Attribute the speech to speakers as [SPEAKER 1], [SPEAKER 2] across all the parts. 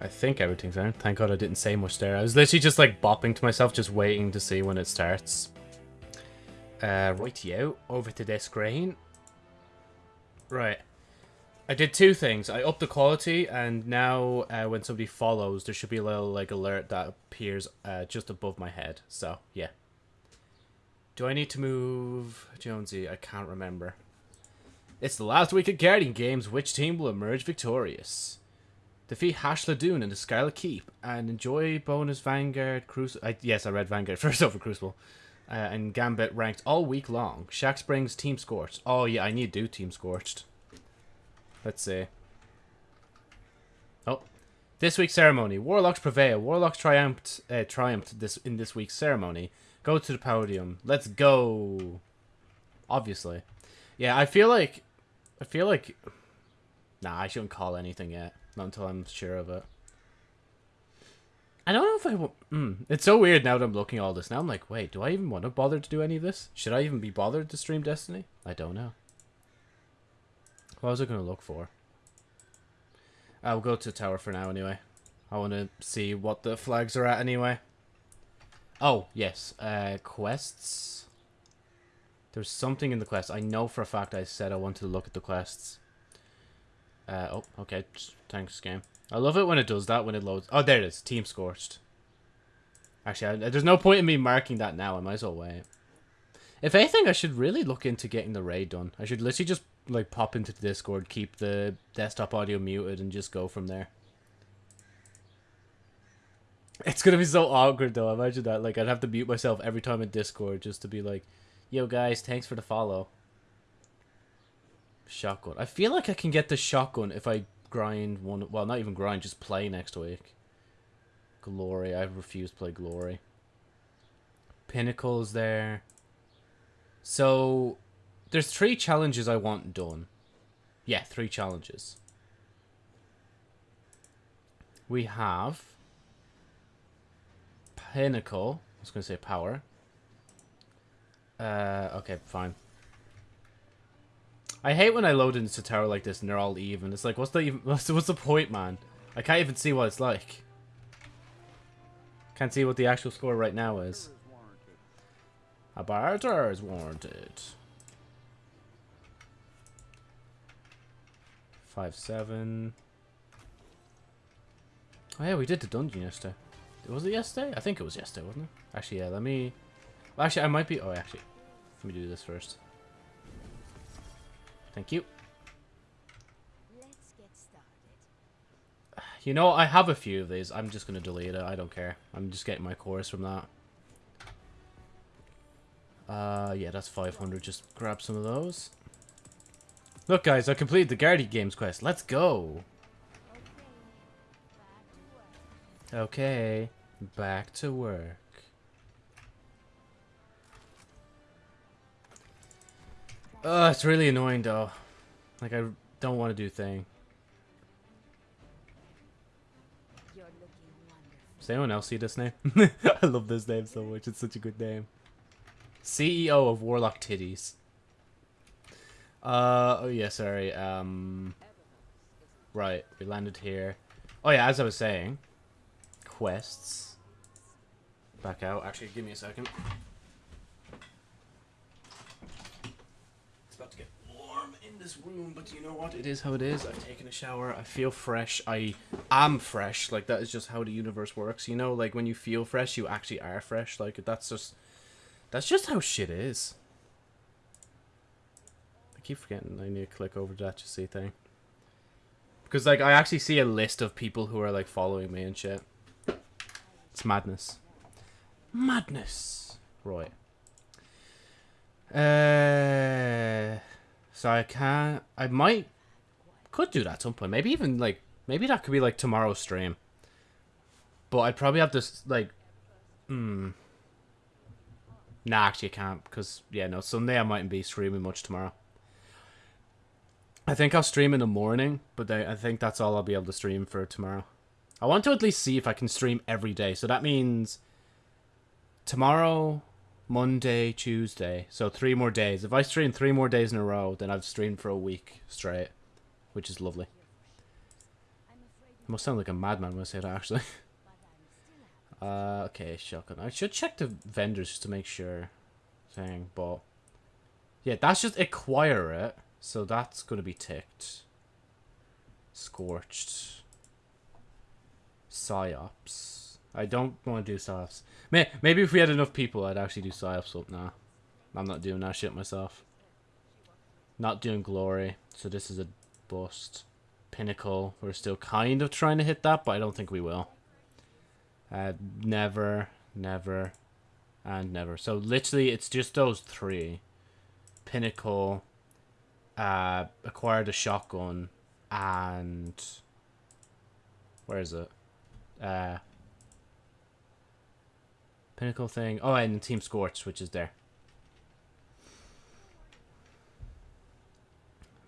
[SPEAKER 1] I think everything's on. Thank God I didn't say much there. I was literally just like bopping to myself, just waiting to see when it starts. Uh, rightio, over to this screen. Right. I did two things. I upped the quality, and now uh, when somebody follows, there should be a little like alert that appears uh, just above my head. So, yeah. Do I need to move Jonesy? I can't remember. It's the last week of Guardian Games. Which team will emerge victorious? Defeat Hasladûn in the Scarlet Keep and enjoy bonus Vanguard Crucible. Yes, I read Vanguard first over Crucible. Uh, and Gambit ranked all week long. Shack Springs Team Scorched. Oh yeah, I need to do Team Scorched. Let's see. Oh, this week's ceremony: Warlocks prevail. Warlocks triumphed. Uh, triumphed this in this week's ceremony. Go to the podium. Let's go. Obviously, yeah. I feel like, I feel like, nah. I shouldn't call anything yet. Not until I'm sure of it. I don't know if I will. Mm, it's so weird now that I'm looking at all this. Now I'm like, wait, do I even want to bother to do any of this? Should I even be bothered to stream Destiny? I don't know. What was I going to look for? I'll go to tower for now anyway. I want to see what the flags are at anyway. Oh, yes. Uh, quests. There's something in the quest. I know for a fact I said I wanted to look at the quests. Uh, oh, okay. Thanks, game. I love it when it does that, when it loads. Oh, there it is. Team Scorched. Actually, I, there's no point in me marking that now. I might as well wait. If anything, I should really look into getting the raid done. I should literally just, like, pop into the Discord, keep the desktop audio muted, and just go from there. It's gonna be so awkward, though. Imagine that. Like, I'd have to mute myself every time in Discord just to be like, Yo, guys, thanks for the follow. Shotgun. I feel like I can get the shotgun if I grind one. Well, not even grind, just play next week. Glory. I refuse to play Glory. Pinnacle's there. So, there's three challenges I want done. Yeah, three challenges. We have Pinnacle. I was going to say power. Uh, okay, fine. I hate when I load into tower like this and they're all even. It's like, what's the even, what's what's the point, man? I can't even see what it's like. Can't see what the actual score right now is. A barter is warranted. Five seven. Oh yeah, we did the dungeon yesterday. Was it yesterday? I think it was yesterday, wasn't it? Actually, yeah. Let me. Actually, I might be. Oh, actually, let me do this first. Thank you. You know, I have a few of these. I'm just going to delete it. I don't care. I'm just getting my chorus from that. Uh, yeah, that's 500. Just grab some of those. Look, guys, I completed the Guardian Games quest. Let's go. Okay, back to work. Uh, it's really annoying though. Like I don't want to do thing. Does anyone else see this name? I love this name so much. It's such a good name. CEO of Warlock Titties. Uh, oh yeah, sorry. Um, right, we landed here. Oh yeah, as I was saying, quests. Back out. Actually, give me a second. This room, but you know what? It is how it is. I've taken a shower. I feel fresh. I am fresh. Like, that is just how the universe works, you know? Like, when you feel fresh, you actually are fresh. Like, that's just... That's just how shit is. I keep forgetting I need to click over that to see thing. Because, like, I actually see a list of people who are, like, following me and shit. It's madness. Madness! Right. Uh... So I can I might could do that at some point. Maybe even like maybe that could be like tomorrow's stream. But I'd probably have to like hmm. Nah, actually I can't because yeah, no, Sunday I mightn't be streaming much tomorrow. I think I'll stream in the morning, but I think that's all I'll be able to stream for tomorrow. I want to at least see if I can stream every day. So that means tomorrow, Monday, Tuesday. So three more days. If I stream three more days in a row, then I've streamed for a week straight, which is lovely. Must sound like a madman when I say that, actually. uh, okay, shotgun. I should check the vendors just to make sure thing, but... Yeah, that's just acquire it, so that's going to be ticked. Scorched. PsiOps. I don't want to do PsiOps. Maybe if we had enough people, I'd actually do PsiOps, but nah. I'm not doing that shit myself. Not doing Glory, so this is a bust. Pinnacle, we're still kind of trying to hit that, but I don't think we will. Uh, never, never, and never. So literally, it's just those three. Pinnacle, uh, acquired a shotgun, and where is it? Uh, Pinnacle thing. Oh, and Team Scorch, which is there.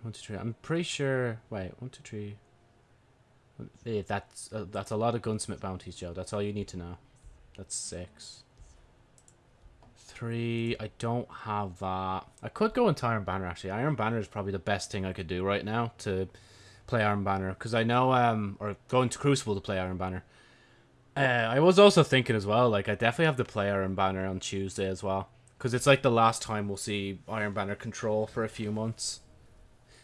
[SPEAKER 1] One, two, three. I'm pretty sure. Wait, one, two, three. That's uh, that's a lot of gunsmith bounties, Joe. That's all you need to know. That's six. Three. I don't have that. I could go into Iron Banner actually. Iron Banner is probably the best thing I could do right now to play Iron Banner because I know um or go into Crucible to play Iron Banner. Uh, I was also thinking as well, like I definitely have to play Iron Banner on Tuesday as well because it's like the last time we'll see Iron Banner control for a few months.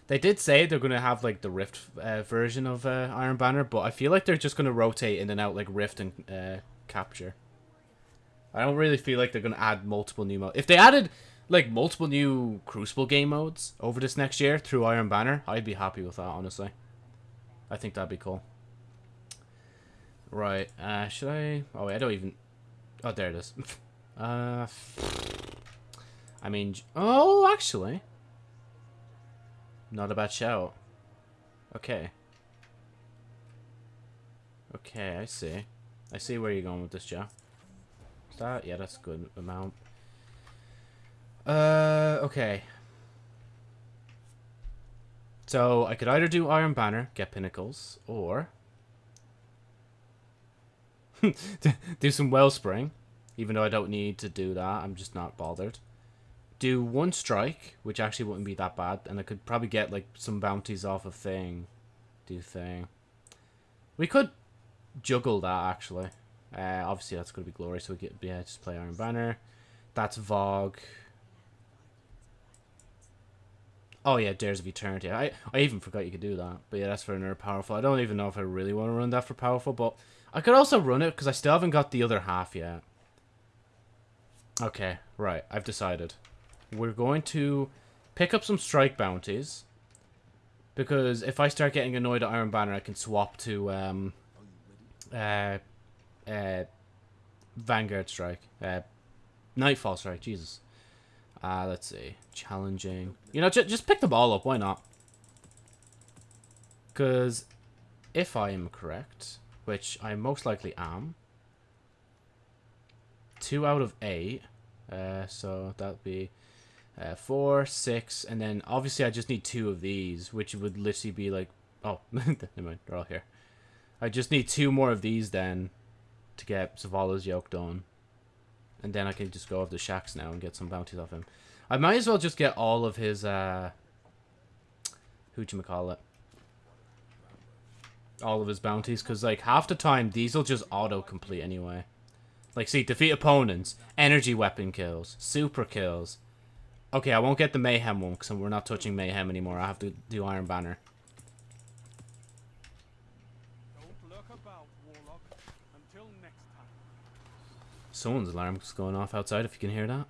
[SPEAKER 1] They did say they're going to have like the Rift uh, version of uh, Iron Banner, but I feel like they're just going to rotate in and out like Rift and uh, Capture. I don't really feel like they're going to add multiple new modes. If they added like multiple new Crucible game modes over this next year through Iron Banner, I'd be happy with that, honestly. I think that'd be cool. Right, uh, should I... Oh, wait, I don't even... Oh, there it is. uh, I mean... Oh, actually... Not a bad shout. Okay. Okay, I see. I see where you're going with this, Joe. That? Yeah, that's a good amount. Uh, okay. So, I could either do Iron Banner, get Pinnacles, or... do some Wellspring, even though I don't need to do that. I'm just not bothered do one strike, which actually wouldn't be that bad, and I could probably get like some bounties off of thing. Do thing. We could juggle that actually. Uh, obviously that's gonna be glory, so we get yeah, just play Iron Banner. That's Vogue. Oh yeah, Dares of Eternity. I I even forgot you could do that. But yeah, that's for another powerful. I don't even know if I really want to run that for powerful, but I could also run it because I still haven't got the other half yet. Okay, right. I've decided we're going to pick up some strike bounties. Because if I start getting annoyed at Iron Banner, I can swap to um, uh, uh, Vanguard Strike. Uh, Nightfall Strike, Jesus. Uh, let's see. Challenging. You know, just pick the ball up. Why not? Because if I am correct, which I most likely am, two out of eight. Uh, so that'd be uh, four, six, and then obviously I just need two of these, which would literally be like, oh, never mind, they're all here. I just need two more of these then to get Zavala's yoke done. And then I can just go off the Shaxx now and get some bounties off him. I might as well just get all of his, uh, whatchamacallit. All of his bounties, because, like, half the time, these will just auto-complete anyway. Like, see, defeat opponents, energy weapon kills, super kills, Okay, I won't get the Mayhem one because we're not touching Mayhem anymore. I have to do Iron Banner. Someone's alarm's going off outside if you can hear that.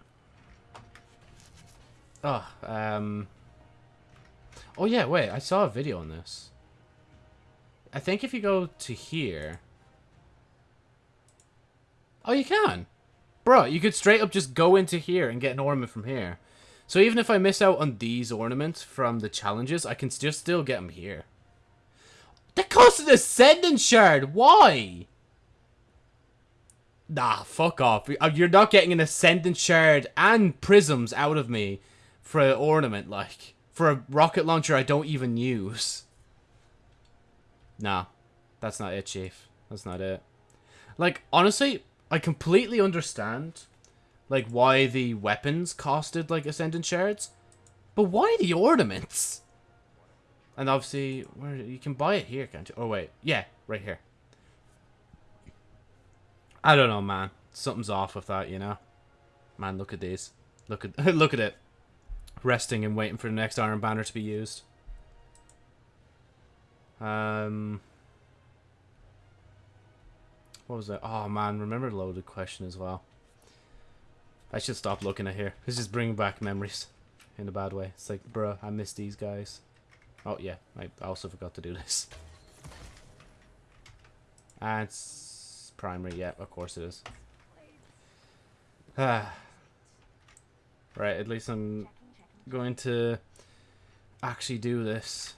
[SPEAKER 1] Oh, um... Oh yeah, wait, I saw a video on this. I think if you go to here... Oh, you can! Bro, you could straight up just go into here and get an ornament from here. So even if I miss out on these ornaments from the challenges, I can just still get them here. The cost of the Ascendant Shard! Why? Nah, fuck off. Uh, you're not getting an Ascendant Shard and Prisms out of me for an ornament, like. For a rocket launcher I don't even use. Nah. That's not it, Chief. That's not it. Like, honestly, I completely understand like why the weapons costed like ascendant shards, but why the ornaments? And obviously, where you can buy it here, can't you? Oh wait, yeah, right here. I don't know, man. Something's off with that, you know. Man, look at these. Look at look at it. Resting and waiting for the next Iron Banner to be used. Um, what was that? Oh man, remember the loaded question as well. I should stop looking at here. This is bringing back memories in a bad way. It's like, bruh, I miss these guys. Oh yeah, I also forgot to do this. And it's primary, yeah, of course it is. Ah. right, at least I'm going to actually do this.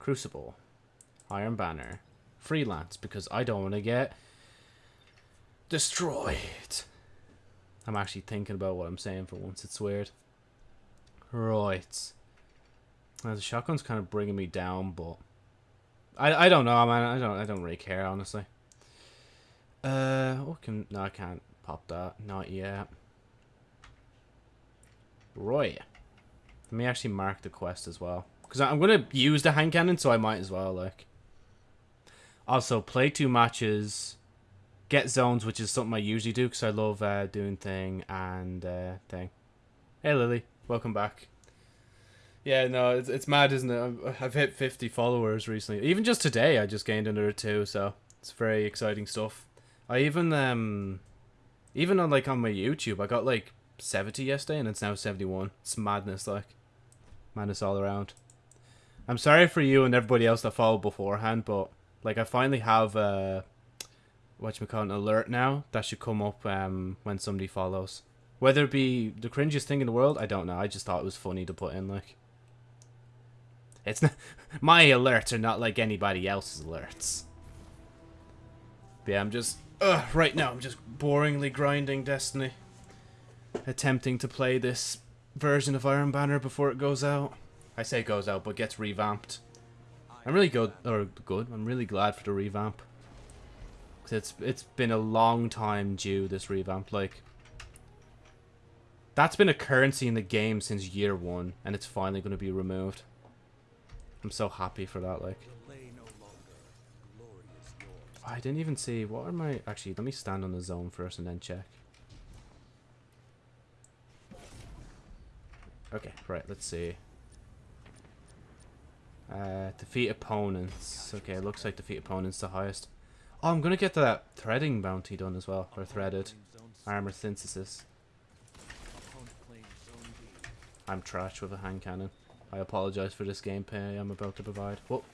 [SPEAKER 1] Crucible. Iron Banner. Freelance, because I don't want to get destroyed. I'm actually thinking about what I'm saying for once. It's weird. Right. Now, the shotgun's kind of bringing me down, but I I don't know, man. I don't I don't really care honestly. Uh, what can no, I can't pop that. Not yet. Roy. Let me actually mark the quest as well. Because I'm going to use the hand cannon, so I might as well, like. Also, play two matches, get zones, which is something I usually do, because I love uh, doing thing and uh, thing. Hey, Lily. Welcome back. Yeah, no, it's, it's mad, isn't it? I've, hit 50 followers recently. Even just today, I just gained another two, so it's very exciting stuff. I even, um, even on, like, on my YouTube, I got, like, 70 yesterday, and it's now 71. It's madness, like. Madness all around. I'm sorry for you and everybody else that followed beforehand, but like I finally have a what you call an alert now that should come up um, when somebody follows. Whether it be the cringiest thing in the world, I don't know. I just thought it was funny to put in like. It's not my alerts are not like anybody else's alerts. But yeah, I'm just uh, right now. I'm just boringly grinding Destiny, attempting to play this version of Iron Banner before it goes out. I say goes out, but gets revamped. I'm really good, or good. I'm really glad for the revamp. Cause it's it's been a long time due this revamp. Like that's been a currency in the game since year one, and it's finally going to be removed. I'm so happy for that. Like I didn't even see what are my actually. Let me stand on the zone first and then check. Okay, right. Let's see. Uh, defeat opponents. Okay, it looks like defeat opponents the highest. Oh, I'm gonna get that threading bounty done as well, or threaded armor synthesis. I'm trash with a hand cannon. I apologize for this gameplay I'm about to provide. Whoa.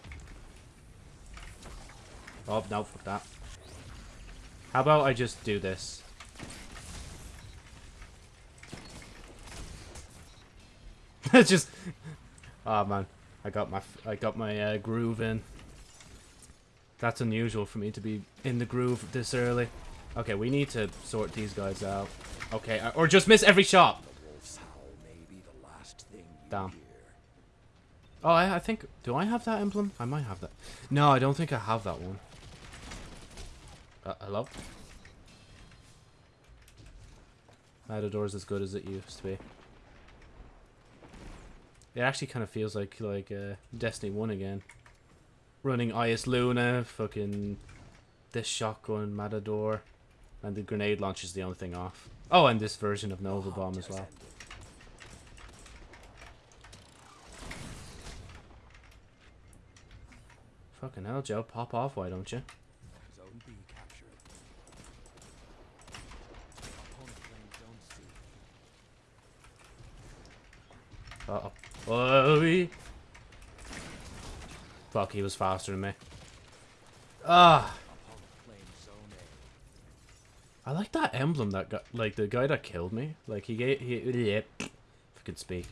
[SPEAKER 1] Oh, no, fuck that. How about I just do this? just... Oh, man. I got my I got my uh, groove in. That's unusual for me to be in the groove this early. Okay, we need to sort these guys out. Okay, uh, or just miss every shot. Damn. Oh, I, I think... Do I have that emblem? I might have that. No, I don't think I have that one. Uh, hello? Matador's as good as it used to be. It actually kind of feels like like uh, Destiny 1 again. Running Eyasluna, fucking this shotgun, Matador, and the grenade launcher is the only thing off. Oh, and this version of Nova Bomb as well. Fucking hell, Joe. Pop off, why don't you? Uh-oh. Whoa. Fuck, he was faster than me. Ah. I like that emblem that got like the guy that killed me. Like he gave he yeah, if I could speak.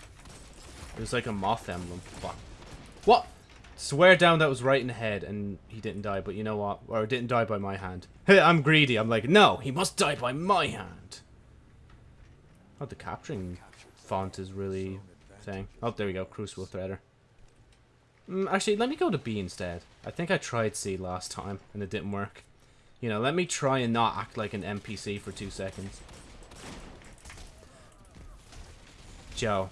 [SPEAKER 1] It was like a moth emblem. Fuck. What? Swear down that was right in the head and he didn't die, but you know what? Or didn't die by my hand. Hey, I'm greedy. I'm like, no, he must die by my hand. Oh, the capturing font is really thing. Oh, there we go. Crucible Threader. Mm, actually, let me go to B instead. I think I tried C last time, and it didn't work. You know, let me try and not act like an NPC for two seconds. Joe,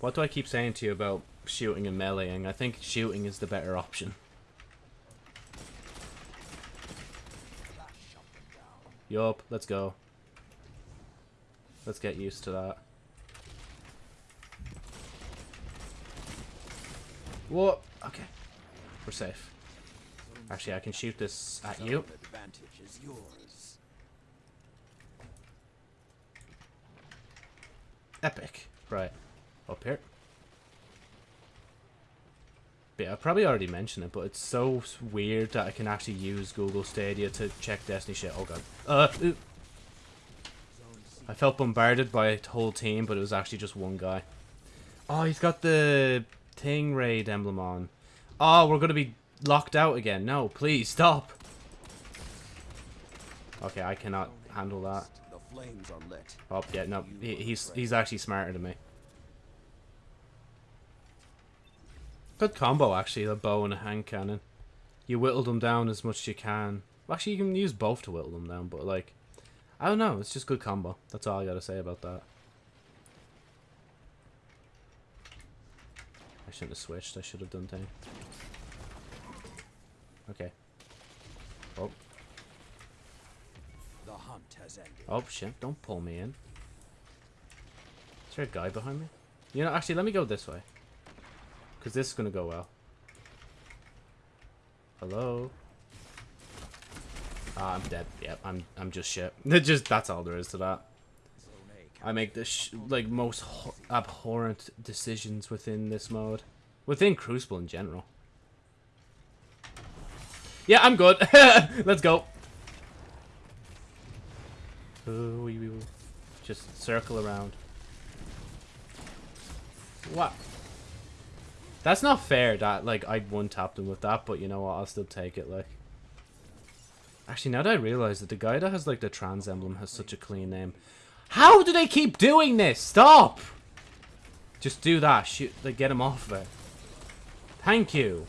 [SPEAKER 1] what do I keep saying to you about shooting and meleeing. I think shooting is the better option. Yup, let's go. Let's get used to that. What? Okay. We're safe. Actually, I can shoot this at you.
[SPEAKER 2] advantage is yours.
[SPEAKER 1] Epic. Right. Up here. Yeah, I probably already mentioned it, but it's so weird that I can actually use Google Stadia to check Destiny shit. Oh god. Uh, ooh. I felt bombarded by a whole team, but it was actually just one guy. Oh, he's got the Thing Raid emblem on. Oh, we're gonna be locked out again. No, please, stop. Okay, I cannot handle that. Oh, yeah, no, he, he's he's actually smarter than me. Good combo, actually, the bow and a hand cannon. You whittle them down as much as you can. Actually, you can use both to whittle them down, but, like, I don't know, it's just good combo. That's all I gotta say about that. Shouldn't have switched, I should have done thing. Okay. Oh,
[SPEAKER 2] The hunt has ended.
[SPEAKER 1] Oh shit, don't pull me in. Is there a guy behind me? You know, actually, let me go this way. Because this is going to go well. Hello? Ah, I'm dead. Yep, I'm I'm just shit. just That's all there is to that. I make the like most abhorrent decisions within this mode. Within Crucible in general. Yeah, I'm good. Let's go. Ooh, wee, wee. Just circle around. What? That's not fair that, like, I one-tapped him with that, but you know what, I'll still take it, like. Actually, now that I realize that the guy that has, like, the trans emblem has such a clean name. How do they keep doing this? Stop! Just do that. Shoot, like, get him off of it. Thank you.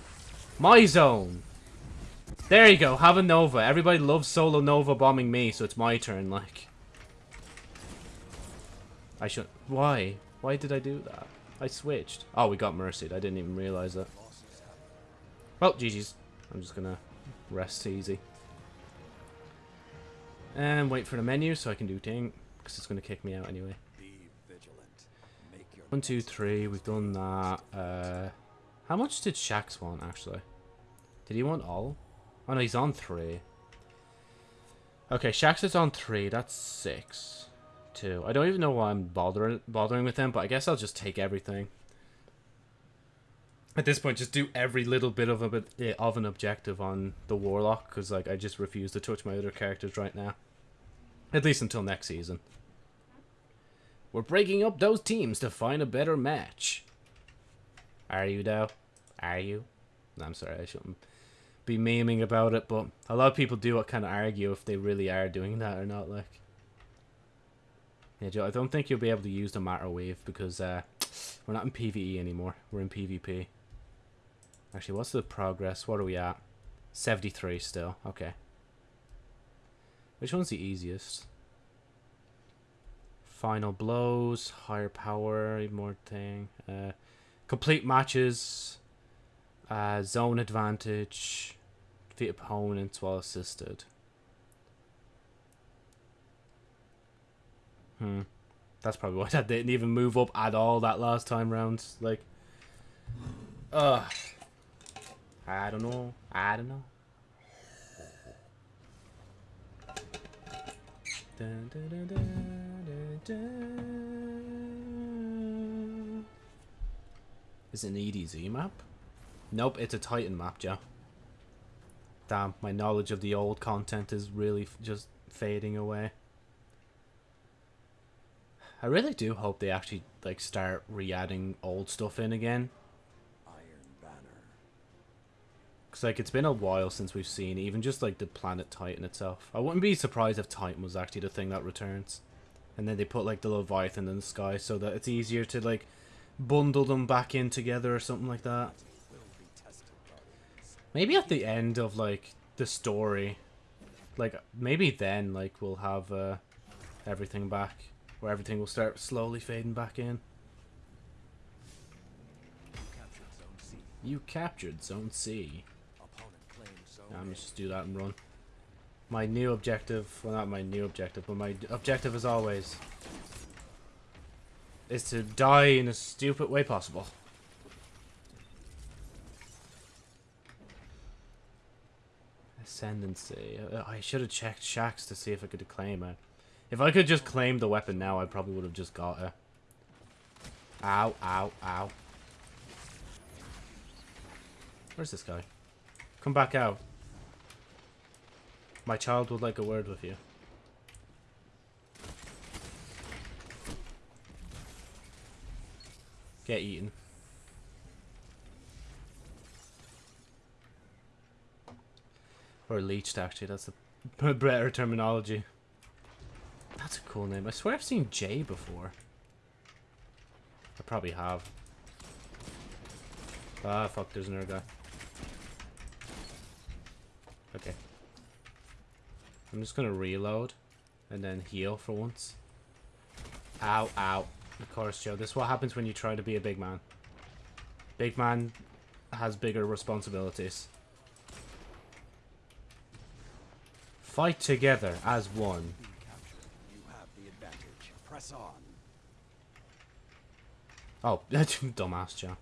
[SPEAKER 1] My zone. There you go. Have a Nova. Everybody loves solo Nova bombing me, so it's my turn, like. I should. Why? Why did I do that? I switched. Oh, we got mercied. I didn't even realize that. Well, GG's. I'm just gonna rest easy. And wait for the menu so I can do thing. Because it's gonna kick me out anyway.
[SPEAKER 2] Be vigilant. Make your
[SPEAKER 1] One, two, three. We've done that. Uh, how much did Shaxx want, actually? Did he want all? Oh, no, he's on three. Okay, Shaxx is on three. That's six. Two. I don't even know why I'm bothering bothering with them, but I guess I'll just take everything. At this point, just do every little bit of a bit eh, of an objective on the Warlock, because like I just refuse to touch my other characters right now. At least until next season. We're breaking up those teams to find a better match. Are you though? Are you? I'm sorry, I shouldn't be memeing about it, but a lot of people do what kind of argue if they really are doing that or not. Like, yeah, Joe, I don't think you'll be able to use the matter wave because uh, we're not in PVE anymore. We're in PvP. Actually, what's the progress? What are we at? 73 still. Okay. Which one's the easiest? Final blows, higher power, more thing. Uh, complete matches, uh, zone advantage, defeat opponents while assisted. Hmm. That's probably why that didn't even move up at all that last time round. Like, uh, I don't know. I don't know. Dun, dun, dun. Is it an EDZ map? Nope, it's a Titan map, Joe. Damn, my knowledge of the old content is really just fading away. I really do hope they actually like start re-adding old stuff in again.
[SPEAKER 2] Iron Banner.
[SPEAKER 1] Cause like it's been a while since we've seen even just like the planet Titan itself. I wouldn't be surprised if Titan was actually the thing that returns, and then they put like the Leviathan in the sky so that it's easier to like bundle them back in together or something like that. Maybe at the end of like the story, like maybe then like we'll have uh, everything back, where everything will start slowly fading back in. You captured Zone C.
[SPEAKER 2] Opponent claims zone
[SPEAKER 1] Yeah, I'm
[SPEAKER 2] A.
[SPEAKER 1] just do that and run. My new objective, well not my new objective, but my objective as always is to die in a stupid way possible. Ascendancy. Uh, I should have checked Shaxx to see if I could claim it. If I could just claim the weapon now, I probably would have just got it. Ow, ow, ow. Where's this guy? Come back out. My child would like a word with you. Get eaten. Or leeched, actually. That's the better terminology. That's a cool name. I swear I've seen Jay before. I probably have. Ah, fuck, there's another guy. Okay. I'm just gonna reload and then heal for once. Ow, ow. Of course, Joe. This is what happens when you try to be a big man. Big man has bigger responsibilities. Fight together as one.
[SPEAKER 2] You have the advantage. Press on.
[SPEAKER 1] Oh, dumbass, Joe.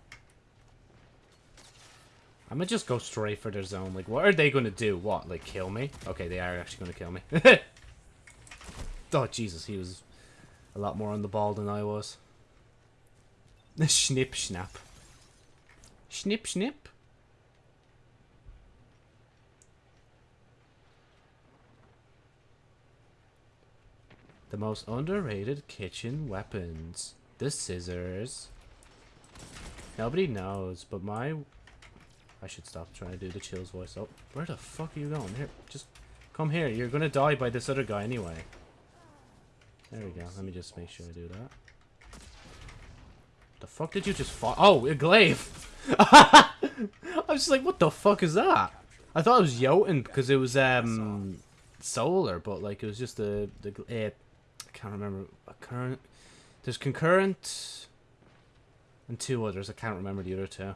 [SPEAKER 1] I'm gonna just go straight for their zone. Like, what are they gonna do? What, like, kill me? Okay, they are actually gonna kill me. oh, Jesus, he was a lot more on the ball than I was. Snip, snap. Snip, snip. The most underrated kitchen weapons. The scissors. Nobody knows, but my... I should stop trying to do the chills voice. Oh, where the fuck are you going? Here, just come here. You're gonna die by this other guy anyway. There we go. Let me just make sure I do that. The fuck did you just fall? Oh, a glaive! I was just like, what the fuck is that? I thought it was Jotun because it was um solar, but like it was just the the uh, I can't remember a current. There's concurrent and two others. I can't remember the other two.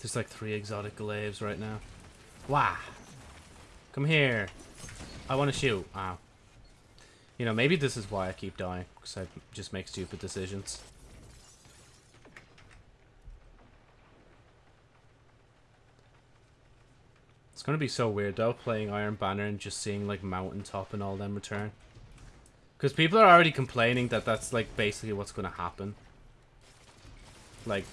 [SPEAKER 1] There's like three exotic glaives right now. Wow. Come here. I want to shoot. Ow. You know, maybe this is why I keep dying. Because I just make stupid decisions. It's gonna be so weird though, playing Iron Banner and just seeing like Mountaintop and all them return. Because people are already complaining that that's like basically what's gonna happen. Like,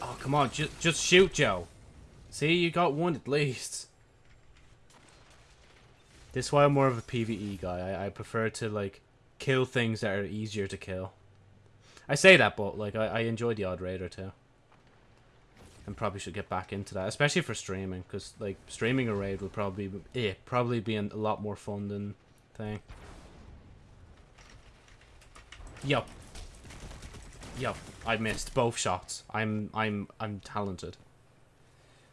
[SPEAKER 1] oh come on, just just shoot, Joe. See, you got one at least. This is why I'm more of a PVE guy. I, I prefer to like kill things that are easier to kill. I say that, but like I, I enjoy the odd raid or two. And probably should get back into that, especially for streaming, because like streaming a raid would probably be, eh, probably be a lot more fun than thing. Yup. Yup. I missed both shots. I'm I'm I'm talented.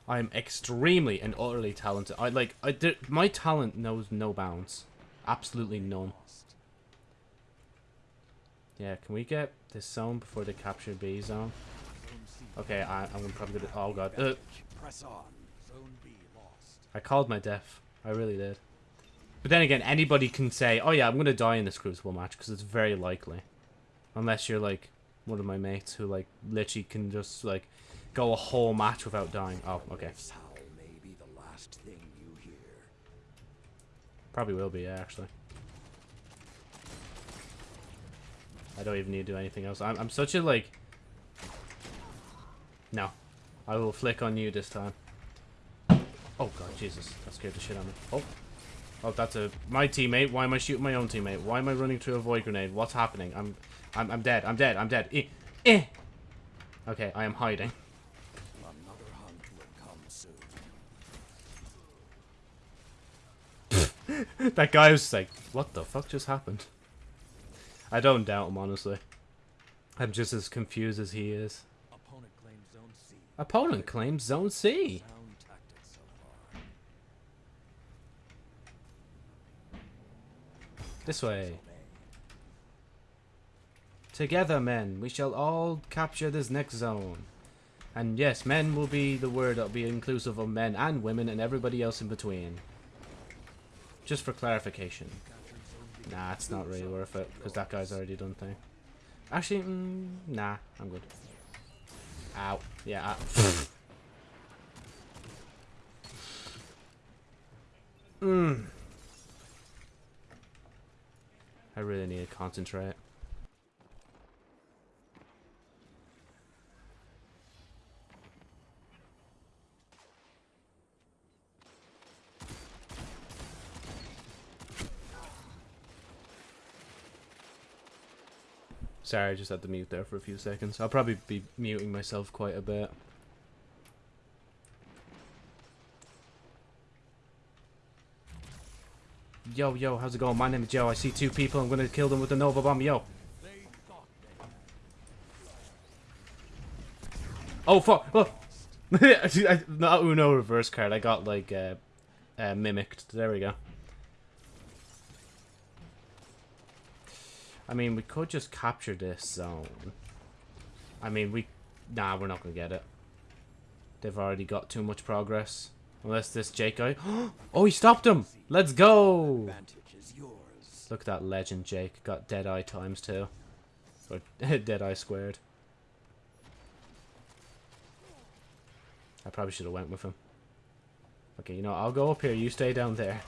[SPEAKER 1] I'm extremely and utterly talented. I like I did, my talent knows no bounds. Absolutely none. Yeah, can we get this zone before they capture B zone? Okay, I, I'm probably gonna. Oh god, uh,
[SPEAKER 2] Advantage. Press on. Zone B lost.
[SPEAKER 1] I called my death. I really did. But then again, anybody can say, "Oh yeah, I'm gonna die in this Crucible match," because it's very likely, unless you're like one of my mates who like literally can just like go a whole match without dying. Oh, okay,
[SPEAKER 2] This howl may be the last thing you hear.
[SPEAKER 1] probably will be yeah, actually. I don't even need to do anything else. I'm I'm such a like. No, I will flick on you this time. Oh god, Jesus, that scared the shit out of me. Oh. Oh, that's a my teammate. Why am I shooting my own teammate? Why am I running to avoid grenade? What's happening? I'm, I'm, I'm dead. I'm dead. I'm dead. Eh, eh. Okay, I am hiding.
[SPEAKER 2] Another hunt will come soon.
[SPEAKER 1] that guy was like, "What the fuck just happened?" I don't doubt him honestly. I'm just as confused as he is.
[SPEAKER 2] Opponent claims zone C.
[SPEAKER 1] Opponent claims Zone C.
[SPEAKER 2] Sound tactics so far.
[SPEAKER 1] This way. Together, men, we shall all capture this next zone. And yes, men will be the word that'll be inclusive of men and women and everybody else in between. Just for clarification. Nah, it's not really worth it, because that guy's already done thing. Actually, mm, nah, I'm good. Ow. Yeah. ah. Mmm. I really need to concentrate. Sorry, I just had to mute there for a few seconds. I'll probably be muting myself quite a bit. Yo, yo, how's it going? My name is Joe. I see two people. I'm gonna kill them with the Nova Bomb. Yo. Oh, fuck. I- Not Uno reverse card. I got, like, uh, uh, mimicked. There we go. I mean, we could just capture this zone. I mean, we... Nah, we're not gonna get it. They've already got too much progress. Unless this Jake guy... Oh, he stopped him! Let's go! Look at that legend, Jake. Got Deadeye times two. Or Deadeye squared. I probably should have went with him. Okay, you know, I'll go up here. You stay down there.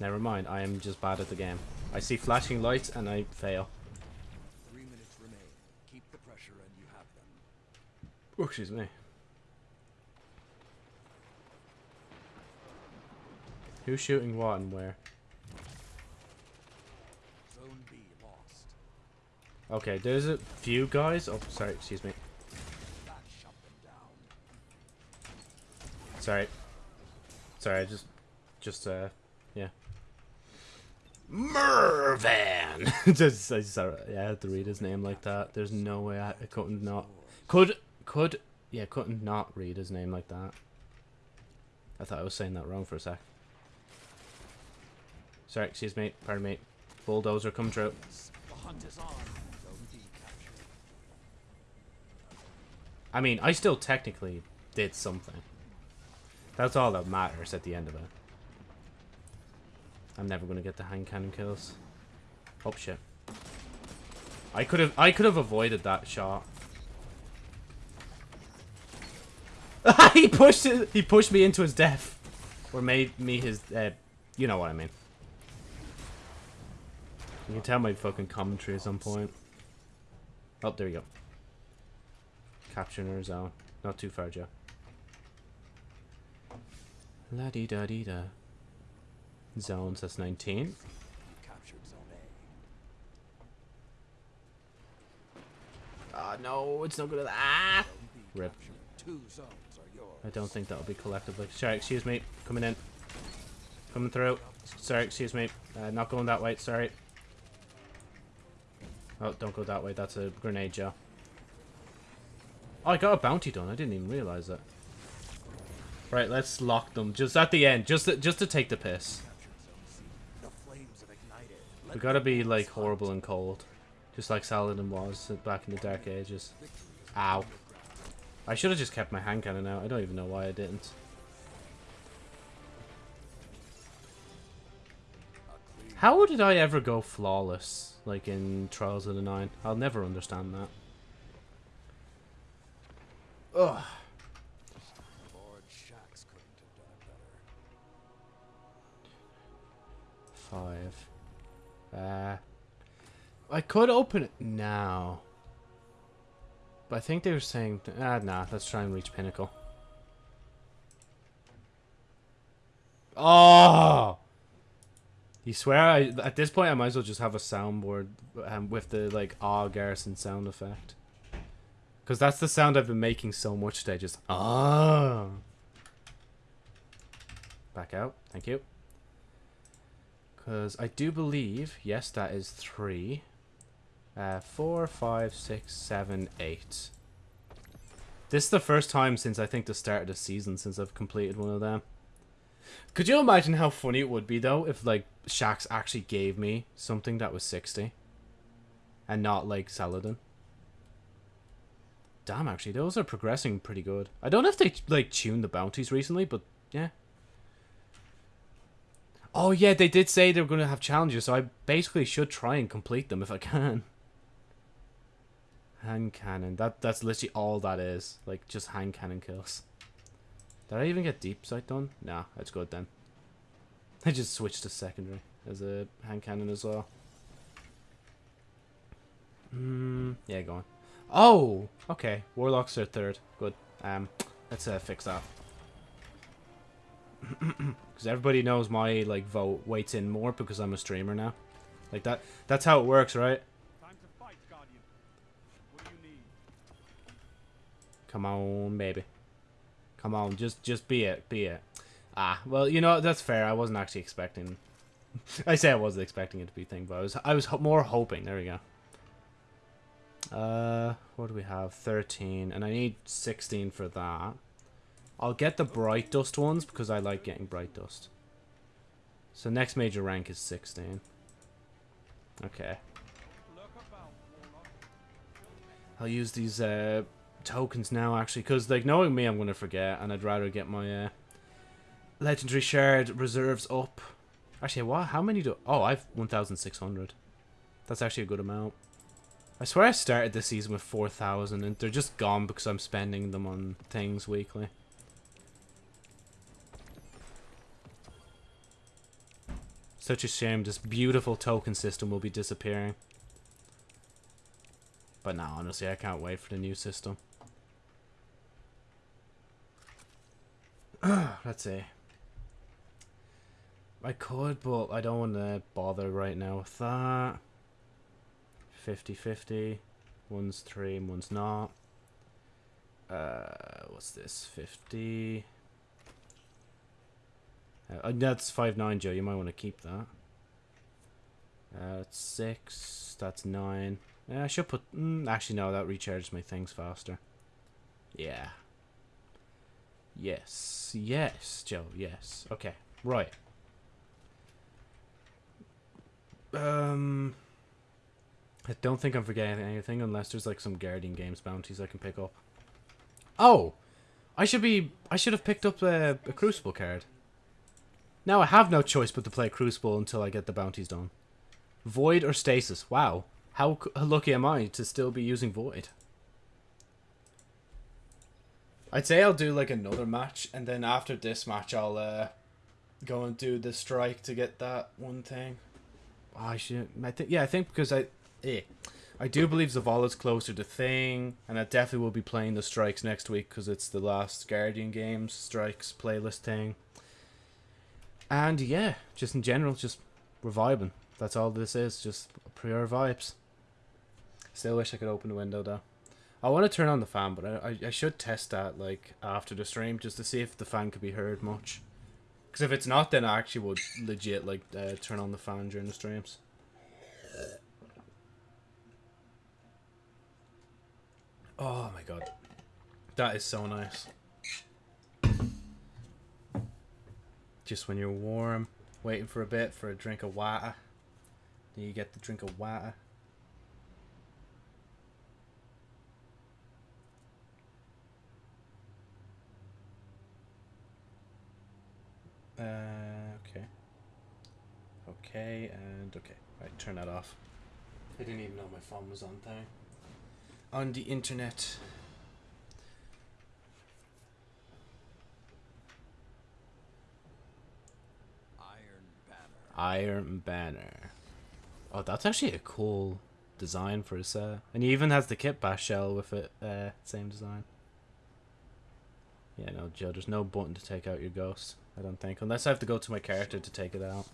[SPEAKER 1] Never mind. I am just bad at the game. I see flashing lights and I fail.
[SPEAKER 2] Three minutes remain. Keep the pressure and you have them.
[SPEAKER 1] Oh, excuse me. Who's shooting what and where?
[SPEAKER 2] Zone B lost.
[SPEAKER 1] Okay, there's a few guys. Oh, sorry, excuse me.
[SPEAKER 2] That shut them down.
[SPEAKER 1] Sorry. Sorry, I just, just, uh, yeah. Mervan! just, I just, yeah, I had to read his name like that. There's no way I, I couldn't not, could, could, yeah, couldn't not read his name like that. I thought I was saying that wrong for a sec. Sorry, excuse me, pardon me. Bulldozer come true.
[SPEAKER 2] The hunt is on.
[SPEAKER 1] I mean, I still technically did something. That's all that matters at the end of it. I'm never gonna get the hand cannon kills. Oh shit. I could have I could have avoided that shot. he pushed it, he pushed me into his death. Or made me his uh, you know what I mean. You can tell my fucking commentary at some point. Oh, there you go. Capturing our zone. Not too far, Joe. La di da di da. Zones, that's 19.
[SPEAKER 2] You captured Zone A.
[SPEAKER 1] Ah, no, it's not good at Ah! Rip.
[SPEAKER 2] Two zones.
[SPEAKER 1] I don't think that'll be collectible. Sorry, excuse me. Coming in. Coming through. Sorry, excuse me. Uh, not going that way, sorry. Oh, don't go that way. That's a grenade, jar. Oh, I got a bounty done. I didn't even realize it. Right, let's lock them. Just at the end. Just to, just to take the piss. We gotta be, like, horrible and cold. Just like Saladin was back in the Dark Ages. Ow.
[SPEAKER 2] Within your grasp.
[SPEAKER 1] I should have just kept my hand cannon out. I don't even know why I didn't. How did I ever go flawless, like in Trials of the Nine? I'll never understand that. Ugh.
[SPEAKER 2] Lord Shaxx couldn't have done better.
[SPEAKER 1] Five. Uh, I could open it now. But I think they were saying... Ah, nah, let's try and reach Pinnacle. Oh! You swear I, at this point I might as well just have a soundboard um, with the like ah garrison sound effect. Because that's the sound I've been making so much today, just ah. Back out, thank you. Because I do believe, yes, that is three. Uh, four, five, six, seven, eight. This is the first time since I think the start of the season since I've completed one of them. Could you imagine how funny it would be though if like Shaxx actually gave me something that was 60 and not like Saladin? damn, actually, those are progressing pretty good. I don't know if they, like, tuned the bounties recently, but, yeah. Oh, yeah, they did say they were going to have challenges, so I basically should try and complete them if I can. Hand cannon. That That's literally all that is. Like, just hand cannon kills. Did I even get deep sight done? Nah, that's good then. I just switched to secondary as a hand cannon as well. Hmm, yeah, go on. Oh, okay. Warlocks are third. Good. Um, let's uh, fix that. Because everybody knows my like vote weights in more because I'm a streamer now. Like that. That's how it works, right? Come on, baby. Come on, just just be it, be it. Ah, well, you know that's fair. I wasn't actually expecting. I say I wasn't expecting it to be thing, but I was I was ho more hoping. There we go. Uh, what do we have? 13, and I need 16 for that. I'll get the bright dust ones because I like getting bright dust. So next major rank is 16. Okay. I'll use these uh, tokens now, actually, because, like, knowing me, I'm going to forget, and I'd rather get my uh, legendary shard reserves up. Actually, what? How many do... Oh, I've 1,600. That's actually a good amount. I swear I started this season with 4,000, and they're just gone because I'm spending them on things weekly. Such a shame this beautiful token system will be disappearing. But now, honestly, I can't wait for the new system. Let's see. I could, but I don't want to bother right now with that. 50-50. One's 3 and one's not. Uh, what's this? 50... Uh, that's 5-9, Joe. You might want to keep that. Uh, that's 6. That's 9. Yeah, I should put... Mm, actually, no. That recharges my things faster. Yeah. Yes. Yes, Joe. Yes. Okay. Right. Um... I don't think I'm forgetting anything unless there's like some Guardian Games bounties I can pick up. Oh! I should be... I should have picked up a, a Crucible card. Now I have no choice but to play Crucible until I get the bounties done. Void or Stasis? Wow. How lucky am I to still be using Void? I'd say I'll do like another match, and then after this match I'll uh, go and do the strike to get that one thing. Oh, I should. I think yeah, I think because I, eh, I do believe Zavala's closer to Thing, and I definitely will be playing the strikes next week because it's the last Guardian Games strikes playlist thing. And yeah, just in general, just we're vibing. That's all this is, just pure vibes. Still wish I could open the window though. I want to turn on the fan, but I, I, should test that like after the stream just to see if the fan could be heard much. Because if it's not, then I actually would legit like uh, turn on the fan during the streams. Oh my god, that is so nice. Just when you're warm, waiting for a bit for a drink of water, then you get the drink of water. Uh, okay. Okay, and okay. Right, turn that off. I didn't even know my phone was on there. On the internet.
[SPEAKER 2] Iron Banner.
[SPEAKER 1] Iron Banner. Oh, that's actually a cool design for a set. And he even has the kit bash shell with it. Uh, same design. Yeah, no, Joe, there's no button to take out your ghost. I don't think. Unless I have to go to my character to take it out.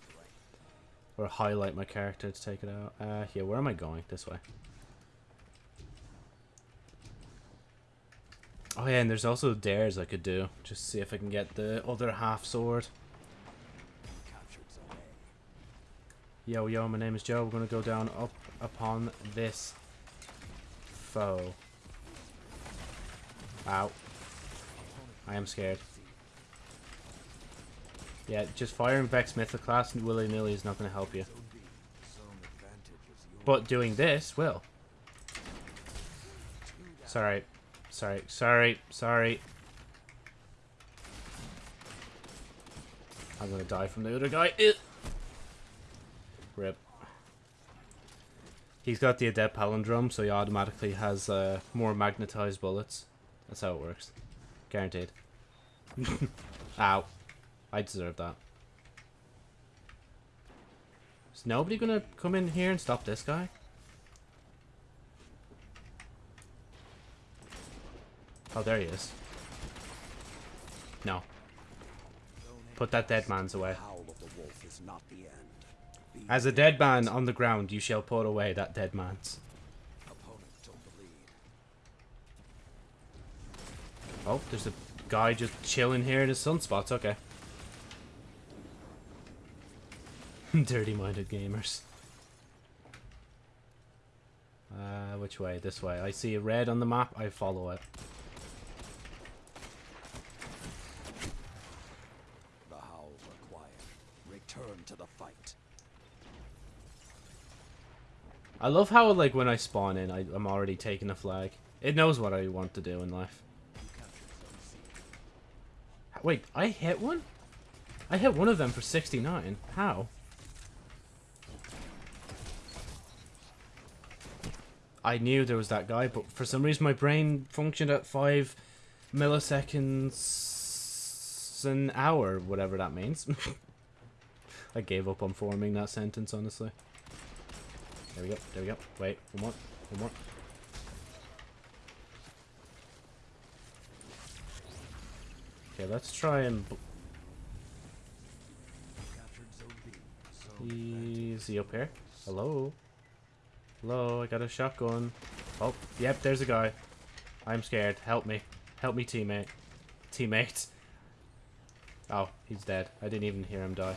[SPEAKER 1] Or highlight my character to take it out. Uh, yeah, where am I going? This way. Oh yeah, and there's also dares I could do. Just see if I can get the other half sword. Yo, yo, my name is Joe. We're gonna go down up upon this foe. Ow. I am scared. Yeah, just firing Vex Mythoclast willy-nilly is not gonna help you. But doing this will. Sorry. Sorry, sorry, sorry. I'm gonna die from the other guy. Rip. He's got the adept palindrome, so he automatically has uh, more magnetized bullets. That's how it works. Guaranteed. Ow. I deserve that. Is nobody gonna come in here and stop this guy? Oh, there he is. No. Put that dead man's away.
[SPEAKER 2] Howl of the wolf is not the end. Be
[SPEAKER 1] As a dead man on the ground, you shall put away that dead man's.
[SPEAKER 2] opponent took the lead.
[SPEAKER 1] Oh, there's a guy just chilling here in his sunspots. Okay. Dirty-minded gamers. Uh, which way? This way. I see a red on the map. I follow it.
[SPEAKER 2] The howls are quiet. Return to the fight.
[SPEAKER 1] I love how, like, when I spawn in, I, I'm already taking a flag. It knows what I want to do in life.
[SPEAKER 2] You captured Zone C.
[SPEAKER 1] Wait, I hit one? I hit one of them for 69. How? I knew there was that guy, but for some reason my brain functioned at 5 milliseconds an hour, whatever that means. I gave up on forming that sentence, honestly. There we go, there we go. Wait, one more, one more. Okay, let's try and... bl-
[SPEAKER 2] Captured Zone B. Zone
[SPEAKER 1] Is he up here? Hello? Hello, I got a shotgun. Oh, yep, there's a guy. I'm scared. Help me. Help me, teammate. Teammate. Oh, he's dead. I didn't even hear him die.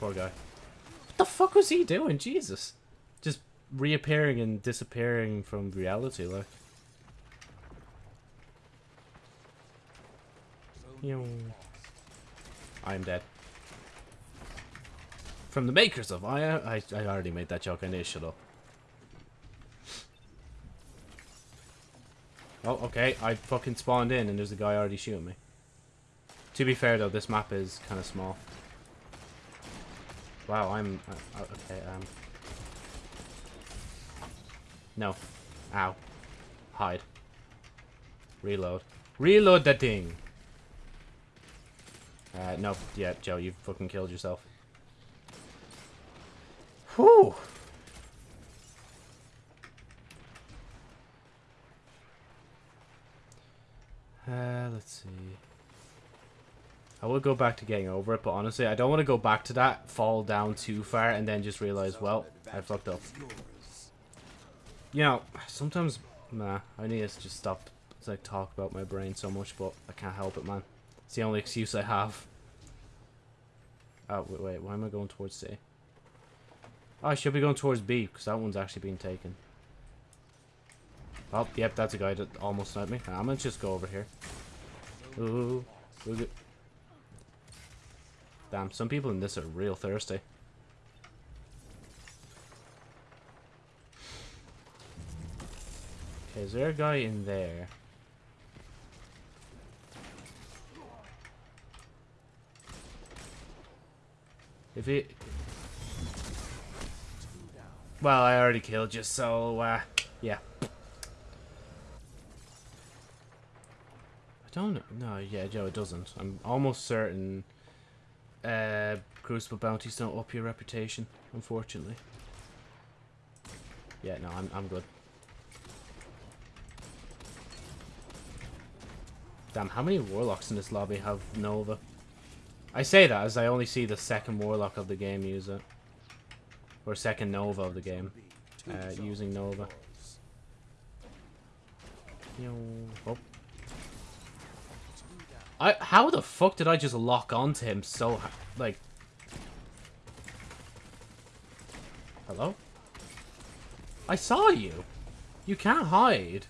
[SPEAKER 1] Poor guy. What the fuck was he doing? Jesus. Just reappearing and disappearing from reality, like. Yo. I'm dead. From the makers of I, I, I already made that joke. I need to shut up. Oh, okay. I fucking spawned in and there's a guy already shooting me. To be fair though, this map is kind of small. Wow, I'm uh, uh, okay. Um. No. Ow. Hide. Reload. Reload that thing. Uh, nope. Yeah, Joe, you fucking killed yourself. Whew. Uh, let's see. I will go back to getting over it, but honestly, I don't want to go back to that, fall down too far, and then just realize, well, I fucked up. You know, sometimes, nah, I need to just stop, like, talk about my brain so much, but I can't help it, man. It's the only excuse I have. Oh, wait, wait, why am I going towards C? Oh, I should be going towards B, because that one's actually being taken. Oh, yep, that's a guy that almost sniped me. I'm gonna just go over here. Ooh. Damn, some people in this are real thirsty. Okay, is there a guy in there? If he... Well, I already killed you, so, uh, yeah. I don't know. No, yeah, Joe, it doesn't. I'm almost certain uh, Crucible bounties don't up your reputation, unfortunately. Yeah, no, I'm, I'm good. Damn, how many Warlocks in this lobby have Nova? I say that as I only see the second Warlock of the game use it. Or second Nova of the game. Uh, using Nova. Yo, oh. I, how the fuck did I just lock onto him so, like... Hello? I saw you! You can't hide.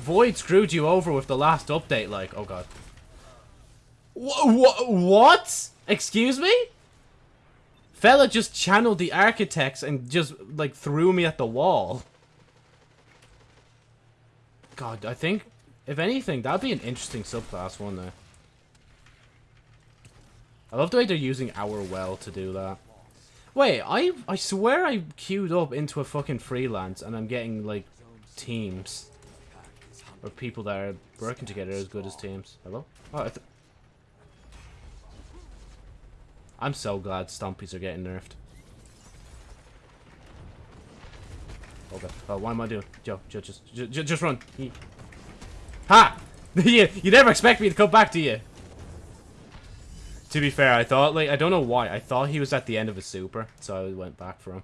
[SPEAKER 1] Void screwed you over with the last update, like, oh god. Wha wha what? Excuse me? Fella just channeled the architects and just, like, threw me at the wall. God, I think, if anything, that'd be an interesting subclass, wouldn't it? I love the way they're using our well to do that. Wait, I I swear I queued up into a fucking freelance and I'm getting, like, teams. Or people that are working together as good as teams. Hello? Oh, I'm so glad Stompies are getting nerfed. Okay. Oh, what am I doing? Joe, Joe, just, just, just run. Ha! you, you never expect me to come back to you. To be fair, I thought, like, I don't know why. I thought he was at the end of his super, so I went back for him.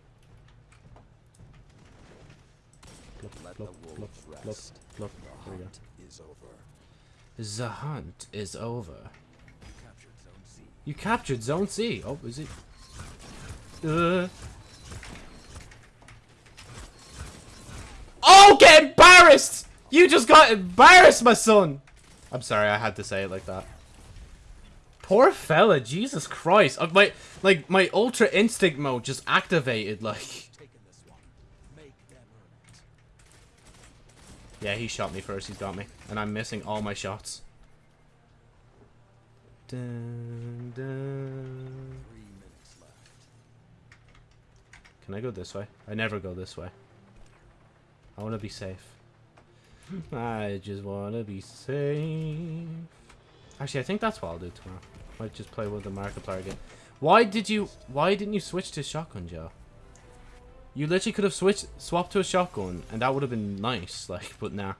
[SPEAKER 2] The hunt is over.
[SPEAKER 1] The hunt is over. You captured Zone C. Oh, is it? Uh. Oh, get embarrassed! You just got embarrassed, my son! I'm sorry, I had to say it like that. Poor fella, Jesus Christ. My, like, my Ultra Instinct mode just activated, like... Yeah, he shot me first, he's got me. And I'm missing all my shots. Dun, dun. Can I go this way? I never go this way. I want to be safe. I just want to be safe. Actually, I think that's what I'll do tomorrow. Might just play with the Markiplier again. Why did you... Why didn't you switch to shotgun, Joe? You literally could have switched, swapped to a shotgun, and that would have been nice, like, but nah.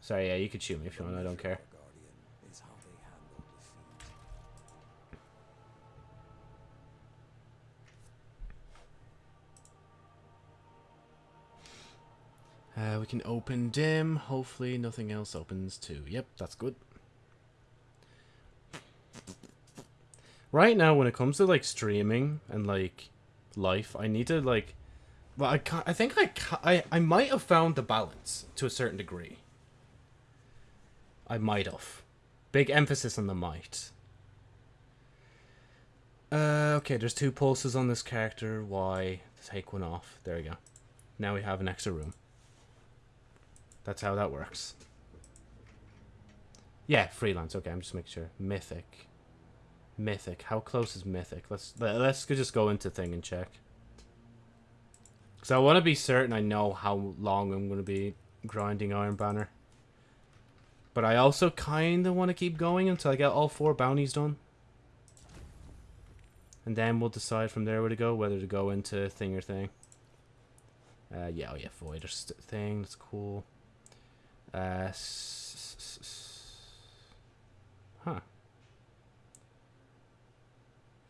[SPEAKER 1] Sorry, yeah, you could shoot me if you want, I don't care. Uh, we can open dim. Hopefully nothing else opens too. Yep, that's good. Right now, when it comes to like streaming and like life, I need to like. Well, I can't, I think I, I I might have found the balance to a certain degree. I might have. Big emphasis on the might. Uh, okay, there's two pulses on this character. Why? Take one off. There we go. Now we have an extra room. That's how that works. Yeah, freelance. Okay, I'm just making sure. Mythic. Mythic. How close is Mythic? Let's let, let's just go into thing and check. Cause I want to be certain I know how long I'm going to be grinding Iron Banner. But I also kind of want to keep going until I get all four bounties done. And then we'll decide from there where to go, whether to go into thing or thing. Uh, yeah, oh yeah, Void or thing. That's cool. Uh, huh.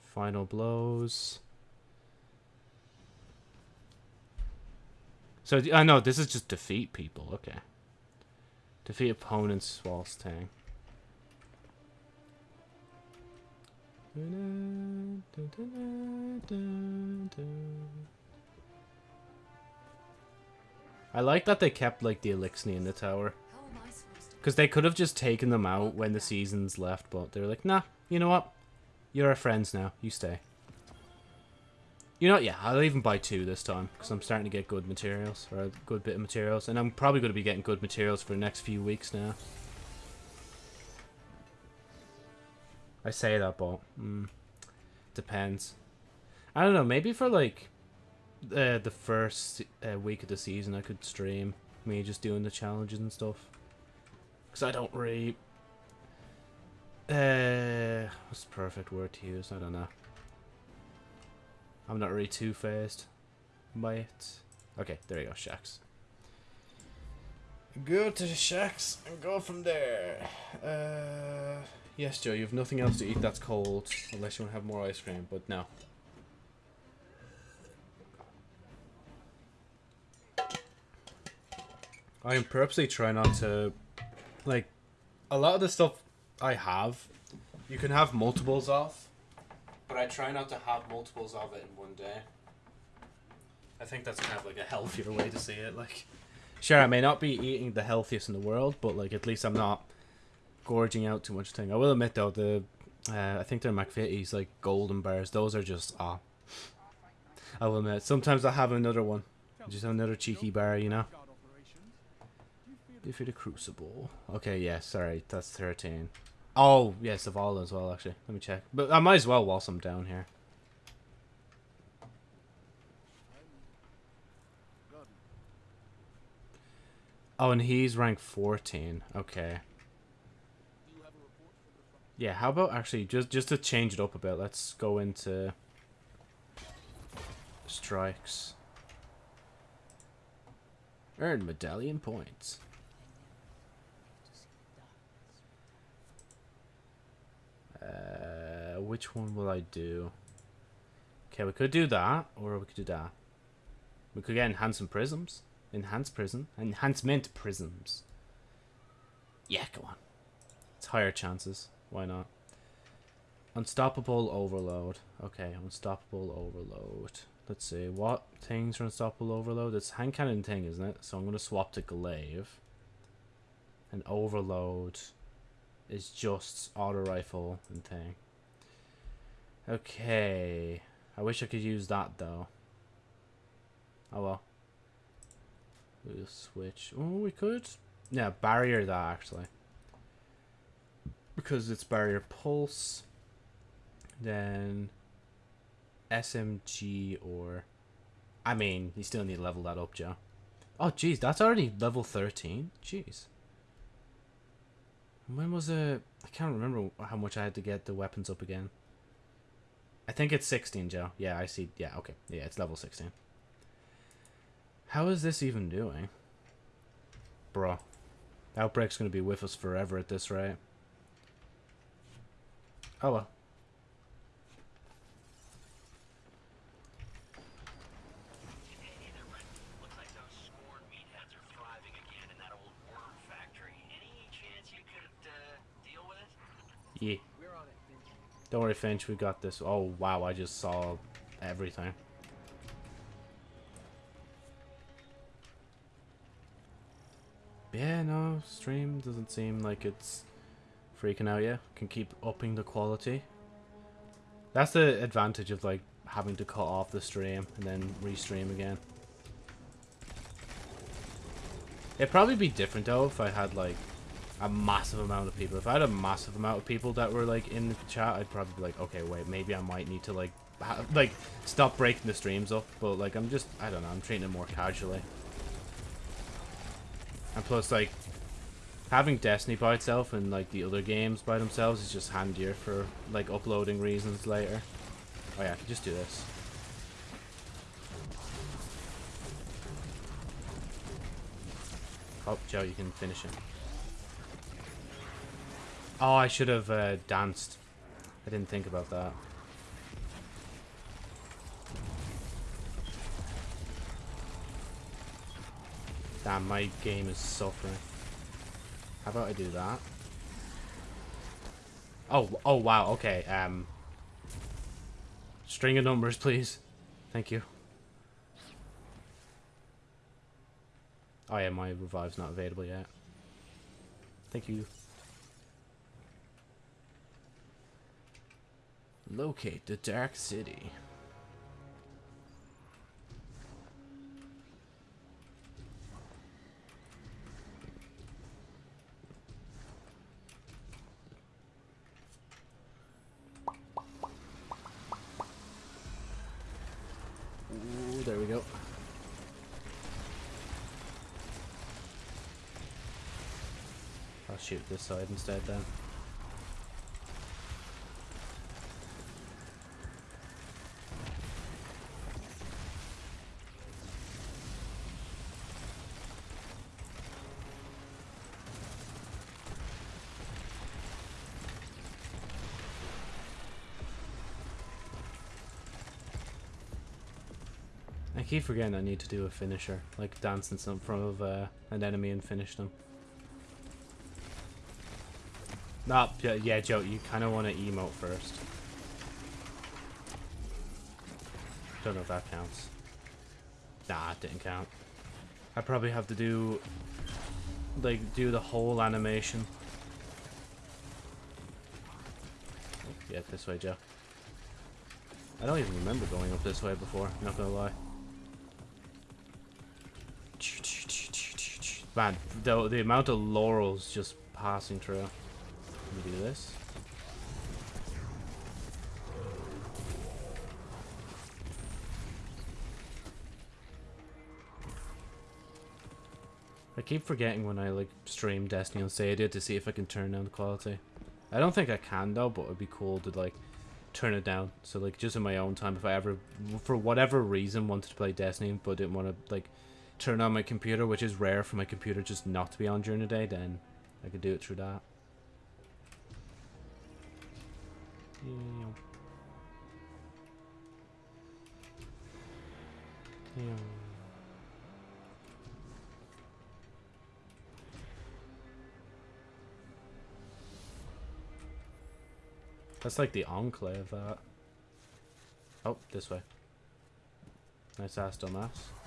[SPEAKER 1] Final blows. So I uh, know this is just defeat people. Okay. Defeat opponents whilst tang. I like that they kept like the Eliksni in the tower. Because they could have just taken them out when the seasons left, but they're like, nah, you know what? You're our friends now. You stay. You know, yeah, I'll even buy two this time because I'm starting to get good materials or a good bit of materials, and I'm probably going to be getting good materials for the next few weeks now. I say that, but mm, depends. I don't know. Maybe for like uh, the first uh, week of the season, I could stream me just doing the challenges and stuff. Because I don't really. Uh, what's the perfect word to use? I don't know. I'm not really too phased by it. Okay, there you go, Shaxx. Go to the Shaxx and go from there. Uh, yes, Joe, you have nothing else to eat that's cold, unless you want to have more ice cream, but no. I am purposely trying not to, like, a lot of the stuff I have, you can have multiples of, but I try not to have multiples of it in one day. I think that's kind of like a healthier way to see it. Like, sure, I may not be eating the healthiest in the world, but like at least I'm not gorging out too much thing. I will admit though, the uh, I think they're McVitie's like golden bars. Those are just ah. I will admit, sometimes I have another one, just another cheeky bar, you know. Defeat a crucible. Okay, yeah, sorry, that's 13. Oh, yes, Zavala as well, actually. Let me check. But I might as well whilst I'm down here. Oh, and he's rank 14. Okay. Yeah, how about actually, just, just to change it up a bit, let's go into strikes. Earn medallion points. Uh, which one will I do? Okay, we could do that, or we could do that. We could get enhancement prisms. Enhanced prism. Enhancement prisms. Yeah, go on. It's higher chances. Why not? Unstoppable overload. Okay, unstoppable overload. Let's see, what things are unstoppable overload? It's hand cannon thing, isn't it? So I'm gonna swap to glaive. And overload is just auto rifle and thing. Okay. I wish I could use that though. Oh well. We'll switch. Oh, we could. Yeah, barrier that actually. Because it's barrier pulse. Then SMG or I mean, you still need to level that up, Joe. Oh jeez, that's already level 13. Jeez. When was it? I can't remember how much I had to get the weapons up again. I think it's 16, Joe. Yeah, I see. Yeah, okay. Yeah, it's level 16. How is this even doing? Bro. Outbreak's gonna be with us forever at this rate. Oh well.
[SPEAKER 3] Hey there, Brent. Looks like those scorn meatheads are thriving again in that old worm factory. Any chance you could uh, deal with it?
[SPEAKER 1] Yeah. Don't worry, Finch. We got this. Oh, wow. I just saw everything. Yeah, no. Stream doesn't seem like it's freaking out yet. Can keep upping the quality. That's the advantage of, like, having to cut off the stream and then restream again. It'd probably be different, though, if I had, like, a massive amount of people. If I had a massive amount of people that were like in the chat, I'd probably be like, okay, wait, maybe I might need to like, like stop breaking the streams up. But like, I'm just, I don't know, I'm treating it more casually. And plus, like, having Destiny by itself and like the other games by themselves is just handier for like uploading reasons later. Oh yeah, I can just do this. Oh, Joe, you can finish it. Oh, I should have uh, danced. I didn't think about that. Damn, my game is suffering. How about I do that? Oh, oh wow, okay, um... String of numbers, please. Thank you. Oh yeah, my revive's not available yet. Thank you. Locate the Dark City. There we go. I'll shoot this side instead then. Keep forgetting I need to do a finisher, like dance in front of uh, an enemy and finish them. Nah, yeah, yeah Joe, you kind of want to emote first. Don't know if that counts. Nah, it didn't count. I probably have to do, like, do the whole animation. Yeah, this way, Joe. I don't even remember going up this way before, not gonna lie. Man, the, the amount of laurels just passing through. Let me do this. I keep forgetting when I like stream Destiny on Stadia to see if I can turn down the quality. I don't think I can though, but it'd be cool to like turn it down. So like just in my own time, if I ever, for whatever reason, wanted to play Destiny but didn't want to like turn on my computer, which is rare for my computer just not to be on during the day, then I could do it through that. That's like the enclave, that. Oh, this way. Nice ass dumbass.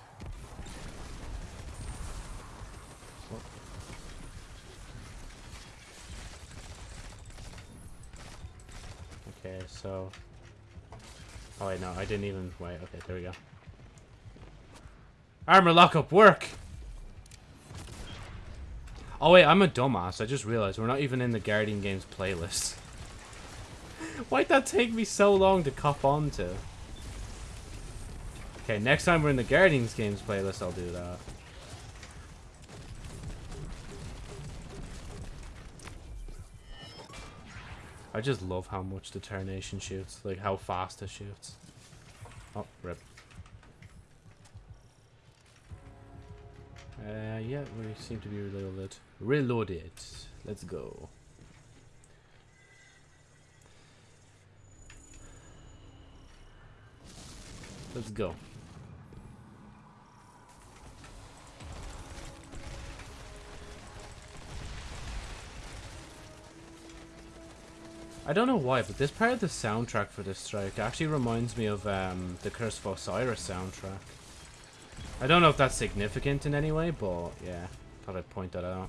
[SPEAKER 1] Okay, so... Oh wait, no, I didn't even... Wait, okay, there we go. Armor lockup, work! Oh wait, I'm a dumbass. I just realized we're not even in the Guardian Games playlist. Why'd that take me so long to cop on to? Okay, next time we're in the Guardians Games playlist, I'll do that. I just love how much the Determination shoots. Like, how fast it shoots. Oh, rip. Uh, yeah, we seem to be reloaded. Reloaded. Let's go. Let's go. I don't know why, but this part of the soundtrack for this strike actually reminds me of um, the Curse of Osiris soundtrack. I don't know if that's significant in any way, but yeah, thought I'd point that out.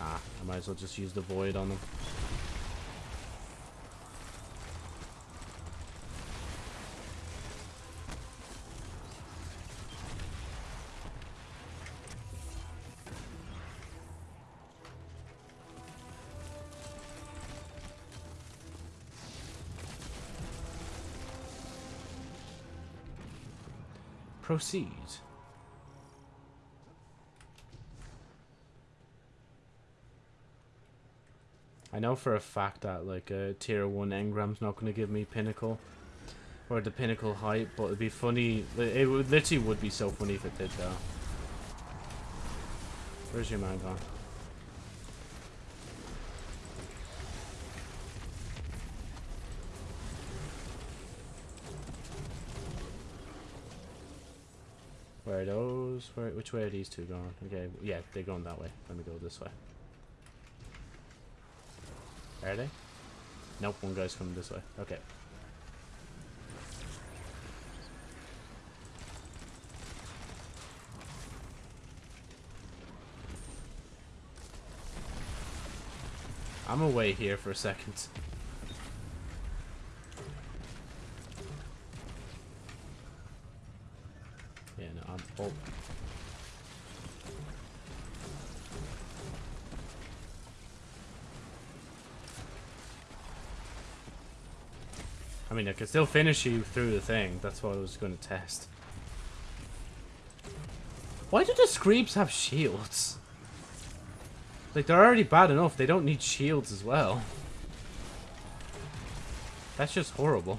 [SPEAKER 1] Ah, I might as well just use the void on them. Proceed. I know for a fact that like a tier 1 engram's not going to give me pinnacle or the pinnacle height, but it'd be funny. It would literally would be so funny if it did though. Where's your man gone? Are those? Where, which way are these two going? Okay, yeah, they're going that way. Let me go this way. Are they? Nope, one guy's coming this way. Okay. I'm away here for a second. Mean, I can still finish you through the thing. That's what I was going to test. Why do the Screebs have shields? Like, they're already bad enough. They don't need shields as well. That's just horrible.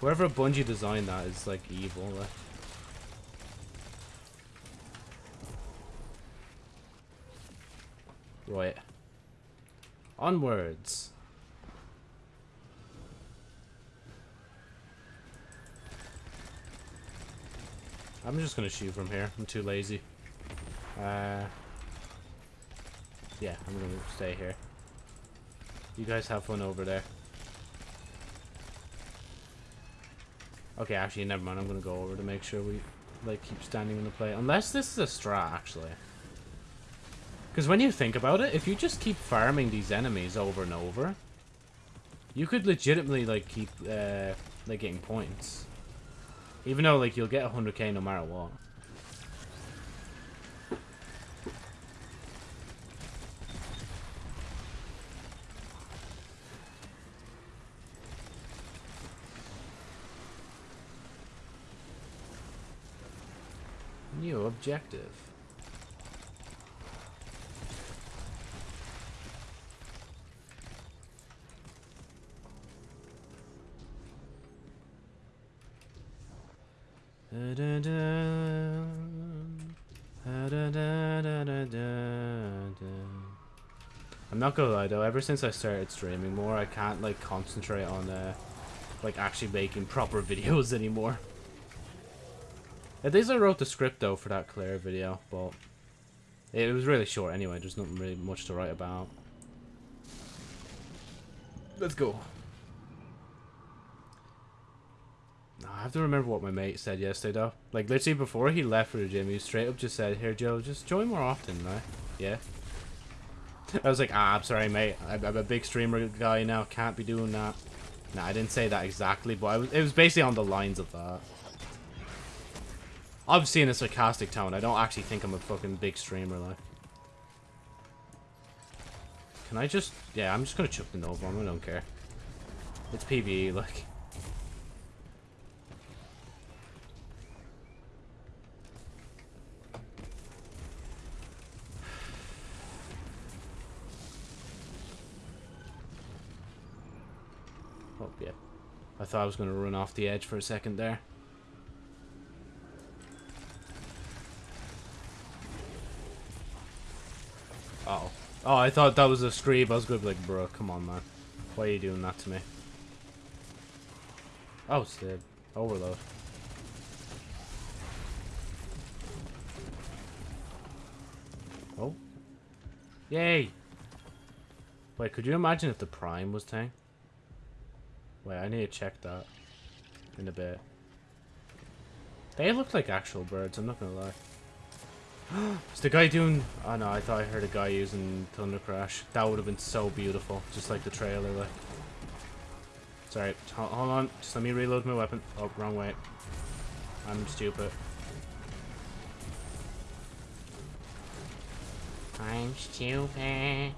[SPEAKER 1] Whoever Bungie designed that is, like, evil. Like. Right. Onwards. I'm just gonna shoot from here. I'm too lazy. Uh, yeah, I'm gonna stay here. You guys have fun over there. Okay, actually, never mind. I'm gonna go over to make sure we like keep standing in the play. Unless this is a strat, actually. Because when you think about it, if you just keep farming these enemies over and over, you could legitimately like keep uh, like getting points. Even though, like, you'll get 100k no matter what. New objective. Not gonna lie though, ever since I started streaming more, I can't like concentrate on uh, like actually making proper videos anymore. At least I wrote the script though for that Claire video, but it was really short anyway. There's nothing really much to write about. Let's go. I have to remember what my mate said yesterday though. Like literally before he left for the gym, he straight up just said, "Here, Joe, just join more often, right? Yeah." I was like, "Ah, I'm sorry, mate. I'm I'm a big streamer guy now. Can't be doing that." No, I didn't say that exactly, but was, it was basically on the lines of that. Obviously in a sarcastic tone. I don't actually think I'm a fucking big streamer, like. Can I just... Yeah, I'm just gonna chuck the Nova bomb. I don't care. It's PvE, like. Oh, yeah. I thought I was gonna run off the edge for a second there. Uh oh. Oh, I thought that was a scream. I was gonna be like, bro, come on, man. Why are you doing that to me? Oh, it's the overload. Oh. Yay! Wait, could you imagine if the Prime was tank? Wait, I need to check that in a bit. They look like actual birds, I'm not gonna lie. Is the guy doing... Oh no, I thought I heard a guy using Thunder Crash. That would have been so beautiful. Just like the trailer, like. Sorry, hold, on. Just let me reload my weapon. Oh, wrong way. I'm stupid. I'm stupid.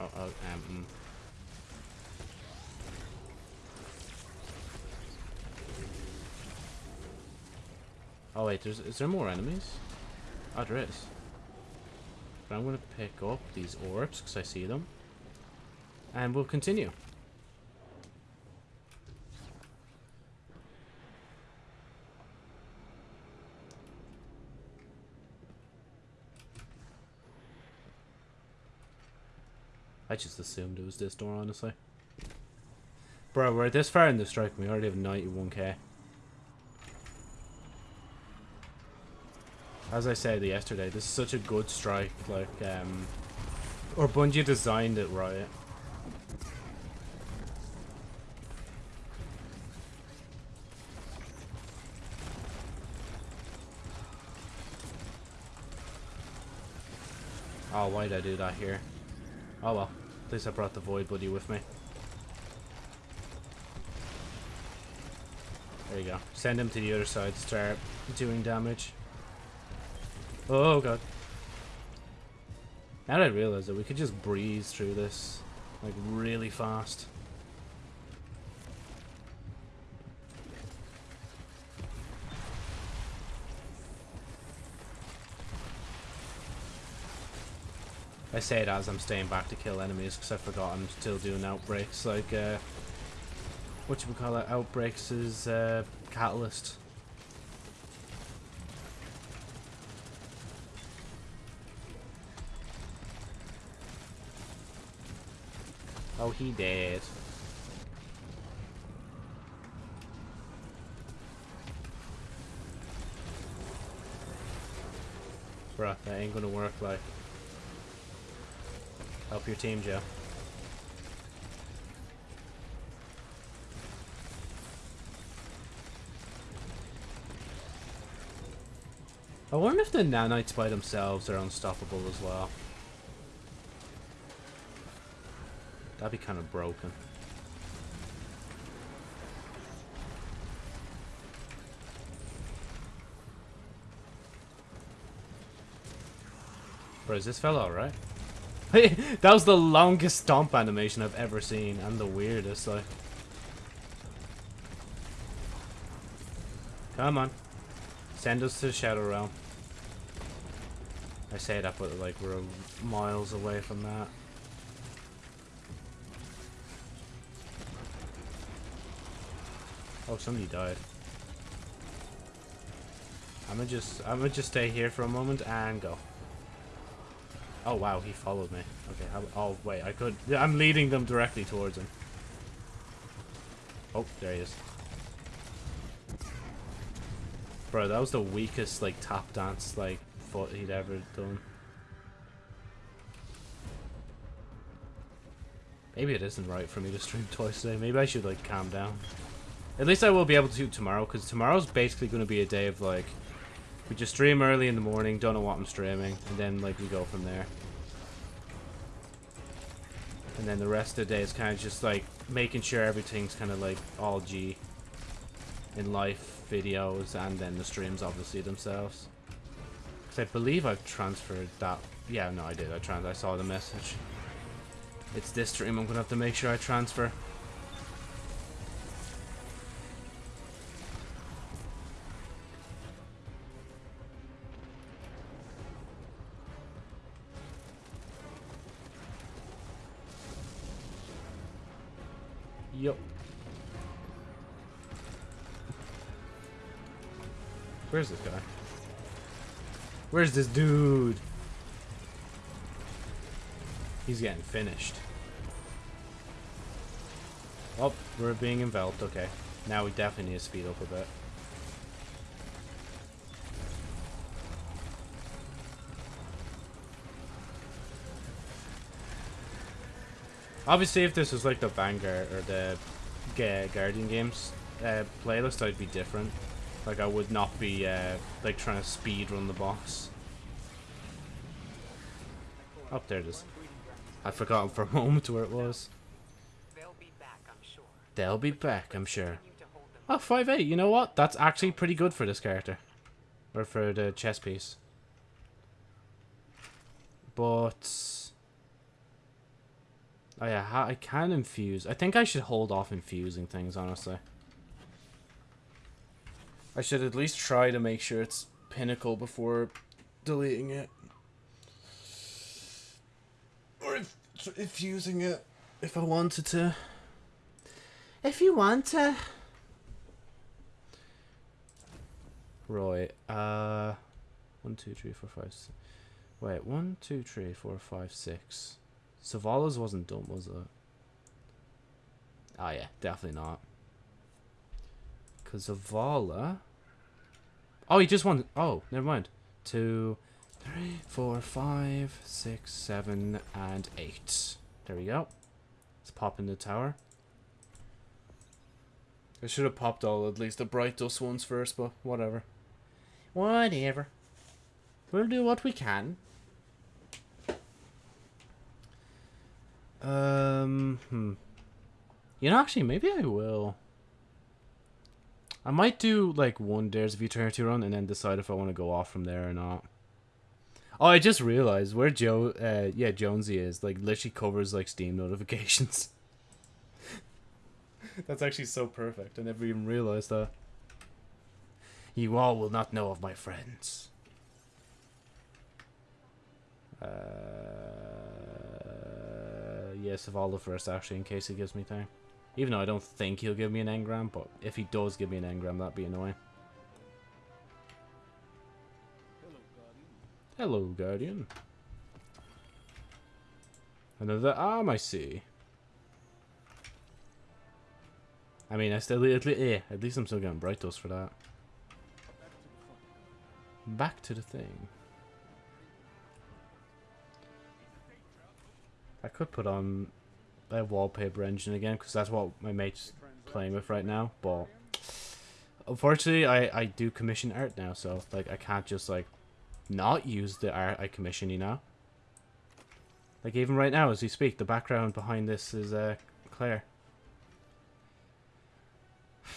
[SPEAKER 1] Oh, oh, um... Oh wait, there's is there more enemies? Oh, there is. But I'm going to pick up these orbs because I see them. And we'll continue. I just assumed it was this door, honestly. Bro, we're this far in the strike and we already have 91k. As I said yesterday, this is such a good strike, like, um... Or Bungie designed it right. Oh, why did I do that here? Oh well. At least I brought the Void Buddy with me. There you go. Send him to the other side to start doing damage. Oh god. Now I realize that we could just breeze through this, like, really fast. I say it as I'm staying back to kill enemies because I forgot I'm still doing outbreaks. Like, uh, what you call it? Outbreaks is uh, catalyst. Oh, he did. Bruh, that ain't gonna work like. Help your team, Joe. I wonder if the nanites by themselves are unstoppable as well. That'd be kind of broken. Bro, is this fella alright? that was the longest stomp animation I've ever seen, and the weirdest, like. Come on. Send us to the Shadow Realm. I say that, but, like, we're miles away from that. Oh, somebody died. I'm gonna just, I'm gonna just stay here for a moment and go. Oh wow, he followed me. Okay, how, oh wait, I could, I'm leading them directly towards him. Oh, there he is. Bro, that was the weakest, like, tap dance, like, foot he'd ever done. Maybe it isn't right for me to stream twice today. Maybe I should, like, calm down. At least I will be able to tomorrow, because tomorrow's basically going to be a day of, like, we just stream early in the morning, don't know what I'm streaming, and then, like, we go from there. And then the rest of the day is kind of just, like, making sure everything's kind of, like, all G in life videos, and then the streams, obviously, themselves. Because I believe I've transferred that. Yeah, no, I did. I trans. I saw the message. It's this stream. I'm gonna have to make sure I transfer. Where's this dude? He's getting finished. Oh, we're being enveloped. Okay. Now we definitely need to speed up a bit. Obviously, if this was like the Vanguard or the Guardian games uh, playlist, I'd be different. Like, I would not be, uh, like, trying to speed run the boss. Up oh, there it is. I'd forgotten for a moment where it was.
[SPEAKER 4] They'll be back, I'm sure.
[SPEAKER 1] They'll be back, I'm sure.
[SPEAKER 4] Continue to hold them
[SPEAKER 1] Oh, 5'8", you know what? That's actually pretty good for this character. Or for the chess piece. But... Oh yeah, I can infuse. I think I should hold off infusing things, honestly. I should at least try to make sure it's pinnacle before deleting it. Or if, infusing it, if I wanted to. If you want to. Right, uh... One, two, three, four, five, six. Wait, one, two, three, four, five, six. Zavala's wasn't done, was it? Oh yeah, definitely not. Because Zavala... Oh, he just won... Oh, never mind. Two, three, four, five, six, seven, and eight. There we go. Let's pop in the tower. I should have popped all at least the bright dust ones first, but whatever. Whatever. We'll do what we can. Um, hmm. You know, actually, maybe I will. I might do, like, one Dares of Eternity run and then decide if I want to go off from there or not. Oh, I just realized where Joe, uh, yeah, Jonesy is, like, literally covers, like, Steam notifications. That's actually so perfect. I never even realized that. You all will not know of my friends. Uh, yes, of all the first, actually, in case he gives me time. Even though I don't think he'll give me an engram, but if he does give me an engram, that'd be annoying.
[SPEAKER 5] Hello, Guardian.
[SPEAKER 1] Another arm, ah, I see. I mean, I still, at least, at least I'm still getting bright dust for that.
[SPEAKER 5] Back to the
[SPEAKER 1] thing. I could put on a wallpaper engine again because that's what my mate's playing with right now. But unfortunately, I I do commission art now, so like I can't just like not use the art I commission. You know. Like even right now, as we speak, the background behind this is uh Claire.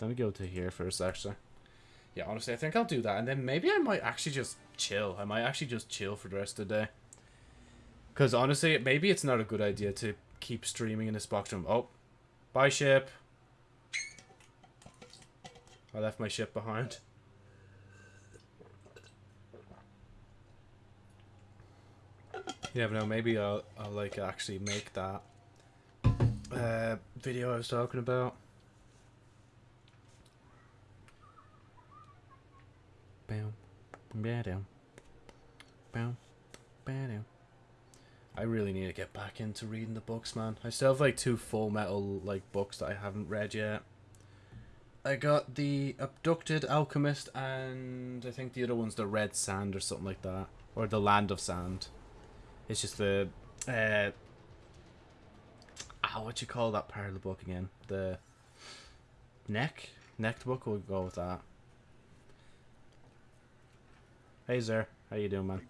[SPEAKER 1] Let me go to here first, actually. Yeah, honestly, I think I'll do that, and then maybe I might actually just chill. I might actually just chill for the rest of the day. Because honestly, maybe it's not a good idea to keep streaming in this box room. Oh, bye ship. I left my ship behind. You never know. Maybe I'll, I'll like actually make that uh, video I was talking about. Bam, bam, bam, bam. I really need to get back into reading the books, man. I still have like two Full Metal like books that I haven't read yet. I got the Abducted Alchemist, and I think the other one's the Red Sand or something like that, or the Land of Sand. It's just the uh, ah, what you call that part of the book again? The neck, neck book. We'll go with that. Hey, Xûr, how you doing, man?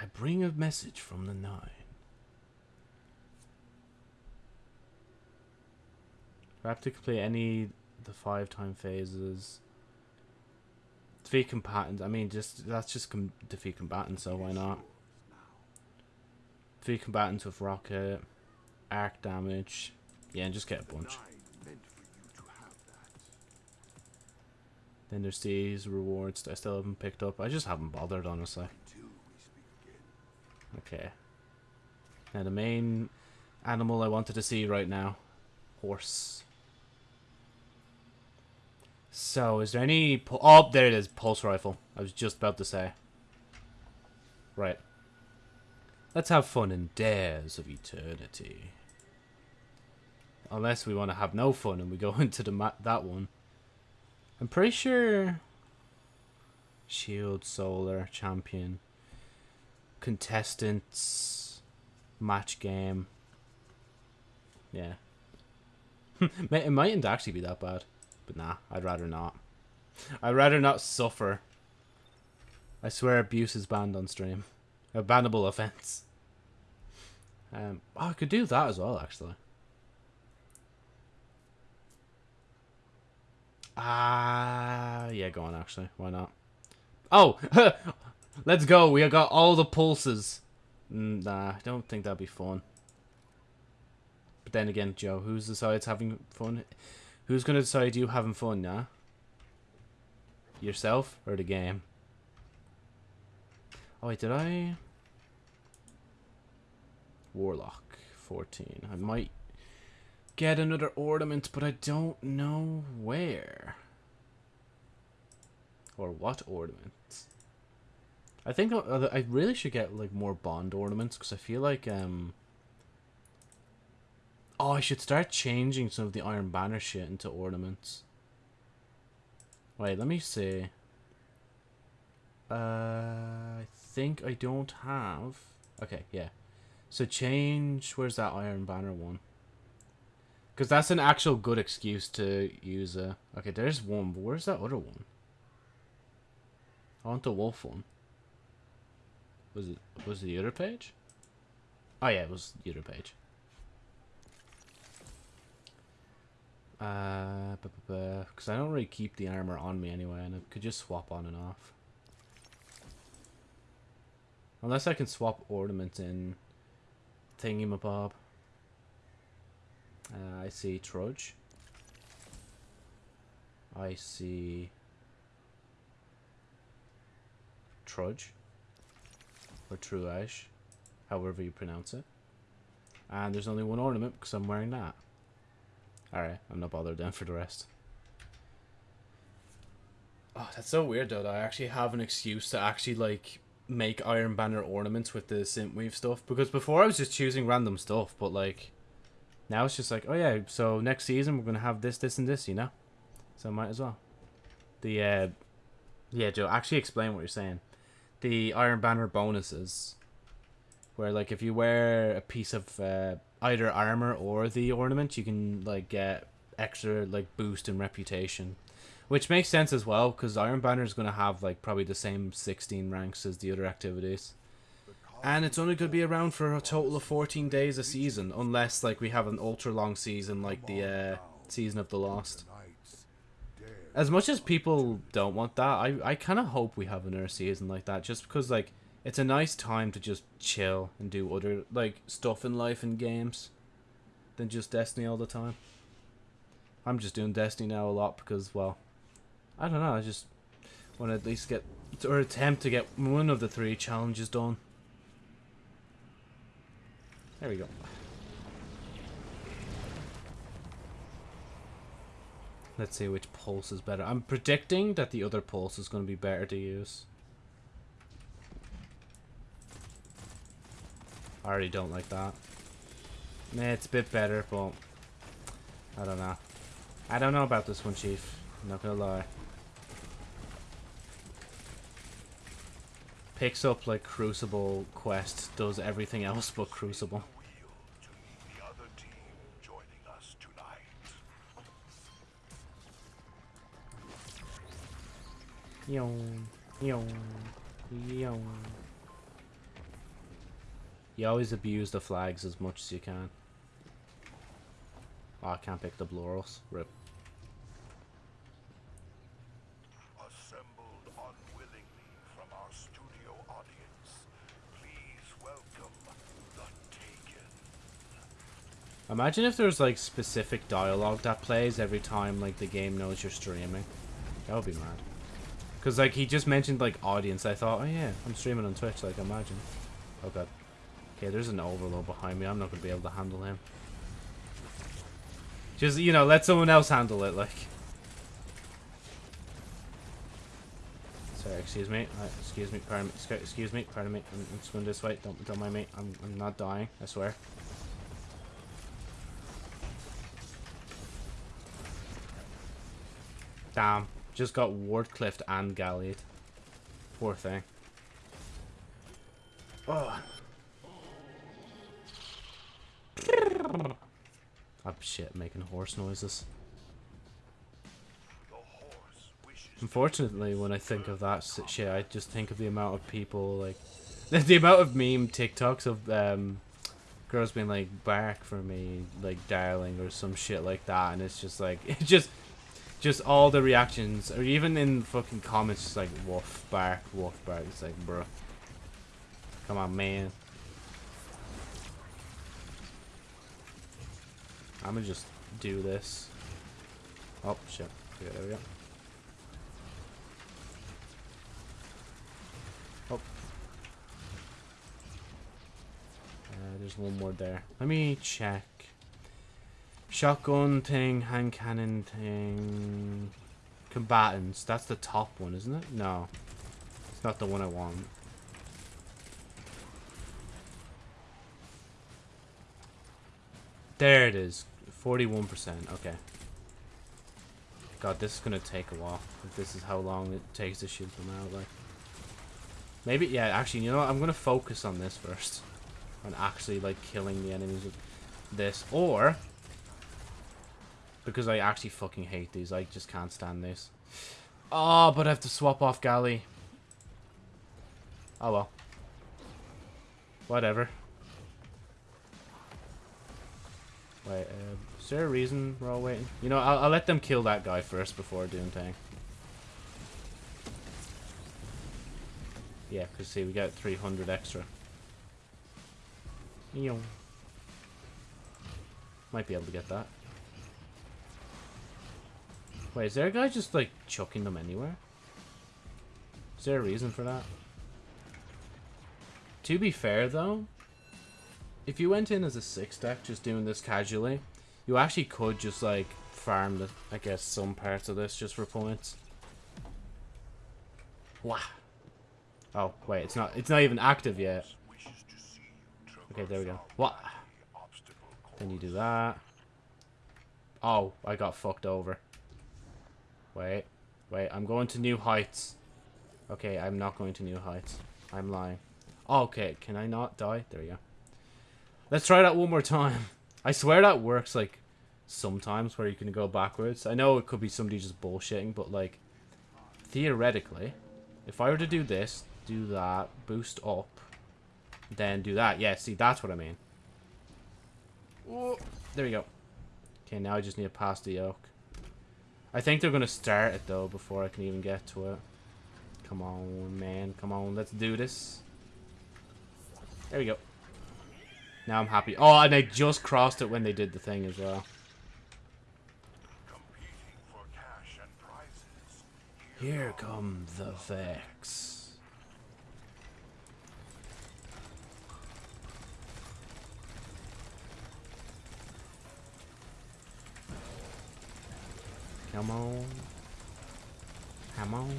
[SPEAKER 6] I bring a message from the Nine.
[SPEAKER 1] I bring a message from the Nine. Do I have to complete any the five time phases? Defeat combatants. I mean, just that's just com- defeat combatants, so why not? Defeat combatants with rocket, arc damage. Yeah, and just get a bunch.
[SPEAKER 6] Nine meant for you to have that.
[SPEAKER 1] Then there's these rewards that I still haven't picked up. I just haven't bothered, honestly.
[SPEAKER 6] Until we speak again.
[SPEAKER 1] Okay. Now the main animal I wanted to see right now, horse. So is there any? Oh, there it is, pulse rifle. I was just about to say. Right. Let's have fun in Dares of Eternity. Unless we want to have no fun and we go into the ma- that one. I'm pretty sure. Shield Solar Champion contestants match game. Yeah. it mightn't actually be that bad. But nah, I'd rather not. I'd rather not suffer. I swear abuse is banned on stream. A bannable offense. Um, oh, I could do that as well, actually. Ah, yeah, go on, actually. Why not? Oh! Let's go. We got all the pulses. Mm, Nah, I don't think that'd be fun. But then again, Joe, who's decides having fun? Who's gonna decide you having fun, nah? Yourself or the game? Oh wait, did I? Warlock, 14. I might get another ornament, but I don't know where. Or what ornaments. I think I I really should get like more bond ornaments because I feel like um. Oh, I should start changing some of the Iron Banner shit into ornaments. Wait, let me see. Uh, I think I don't have. Okay, yeah. So change. Where's that Iron Banner one? Because that's an actual good excuse to use a. Okay, there's one, but where's that other one? I want the wolf one. Was it was it the other page? Oh yeah, it was the other page. Uh, because I don't really keep the armor on me anyway, and I could just swap on and off. Unless I can swap ornaments in thingamabob. Uh, I see Trudge. I see Trudge or Truage, however you pronounce it. And there's only one ornament because I'm wearing that. Alright, I'm not bothered then for the rest. Oh, that's so weird though. I actually have an excuse to actually like make Iron Banner ornaments with the synthwave stuff because before I was just choosing random stuff, but like now it's just like, oh yeah, so next season we're gonna have this, this, and this, you know. So I might as well. The uh, yeah, Joe, actually explain what you're saying. The Iron Banner bonuses, where like if you wear a piece of uh, either armor or the ornament, you can like get extra like boost in reputation, which makes sense as well because Iron Banner is gonna have like probably the same 16 ranks as the other activities. And it's only going to be around for a total of 14 days a season, unless like we have an ultra long season like the uh, season of the Lost. As much as people don't want that, I I kind of hope we have another season like that, just because like it's a nice time to just chill and do other like stuff in life and games, than just Destiny all the time. I'm just doing Destiny now a lot because well, I don't know. I just want to at least get or attempt to get one of the three challenges done. There we go. Let's see which pulse is better. I'm predicting that the other pulse is going to be better to use. I already don't like that. Nah, it's a bit better, but I don't know. I don't know about this one, Chief. I'm not gonna lie. Picks up like Crucible quest, does everything else but Crucible. You always abuse the flags as much as you can. Oh, I can't pick the Bloros. Rip.
[SPEAKER 6] Assembled unwillingly from our studio audience, please welcome the Taken.
[SPEAKER 1] Imagine if there's like specific dialogue that plays every time like the game knows you're streaming. That would be mad. Cause like he just mentioned like audience. I thought, oh yeah, I'm streaming on Twitch. Like imagine. Oh god. Okay, there's an overload behind me. I'm not gonna be able to handle him. Just you know, let someone else handle it. Like. Sorry, excuse me. Excuse me. Pardon me. Excuse me. Pardon me. I'm, I'm just going this way. Don't don't mind me. I'm I'm not dying. I swear. Damn. Just got Wardcliffed and Gallied. Poor thing. Oh. Oh shit, making horse noises.
[SPEAKER 6] The horse wishes
[SPEAKER 1] Unfortunately, when I think of that shit, I just think of the amount of people, like, the amount of meme TikToks of um, girls being like, back for me, like, darling, or some shit like that, and it's just like, it just, just all the reactions, or even in fucking comments, just like, woof, bark, woof, bark, it's like, bro. Come on, man. I'm gonna just do this. Oh, shit. Okay, there we go. Oh. Uh, there's one more there. Let me check. Shotgun thing, hand cannon thing. Combatants. That's the top one, isn't it? No. It's not the one I want. There it is. 41%. Okay. God, this is gonna take a while. If this is how long it takes to shoot them out, like. Maybe, yeah, actually, you know what? I'm going to focus on this first. On actually, like, killing the enemies with this. Or, because I actually fucking hate these. I just can't stand this. Oh, but I have to swap off Galley. Oh, well. Whatever. Wait, uh, is there a reason we're all waiting? You know, I'll, I'll let them kill that guy first before doing thing. Yeah, because see, we got 300 extra. Eeyow. Might be able to get that. Wait, is there a guy just, like, chucking them anywhere? Is there a reason for that? To be fair, though, if you went in as a six deck, just doing this casually, you actually could just, like, farm, the, I guess, some parts of this just for points. Wow. Oh, wait, it's not it's not even active yet. Okay, there we go. What? Then you do that. Oh, I got fucked over. Wait. Wait, I'm going to new heights. Okay, I'm not going to new heights. I'm lying. Oh, okay, can I not die? There we go. Let's try that one more time. I swear that works, like, sometimes where you can go backwards. I know it could be somebody just bullshitting, but, like, theoretically, if I were to do this, do that, boost up, then do that. Yeah, see, that's what I mean. Oh, there we go. Okay, now I just need to pass the yoke. I think they're gonna start it though before I can even get to it. Come on, man. Come on, let's do this. There we go. Now I'm happy. Oh, and I just crossed it when they did the thing as well.
[SPEAKER 6] Competing for cash and prizes.
[SPEAKER 1] Here come the Vex. Come on. Come on.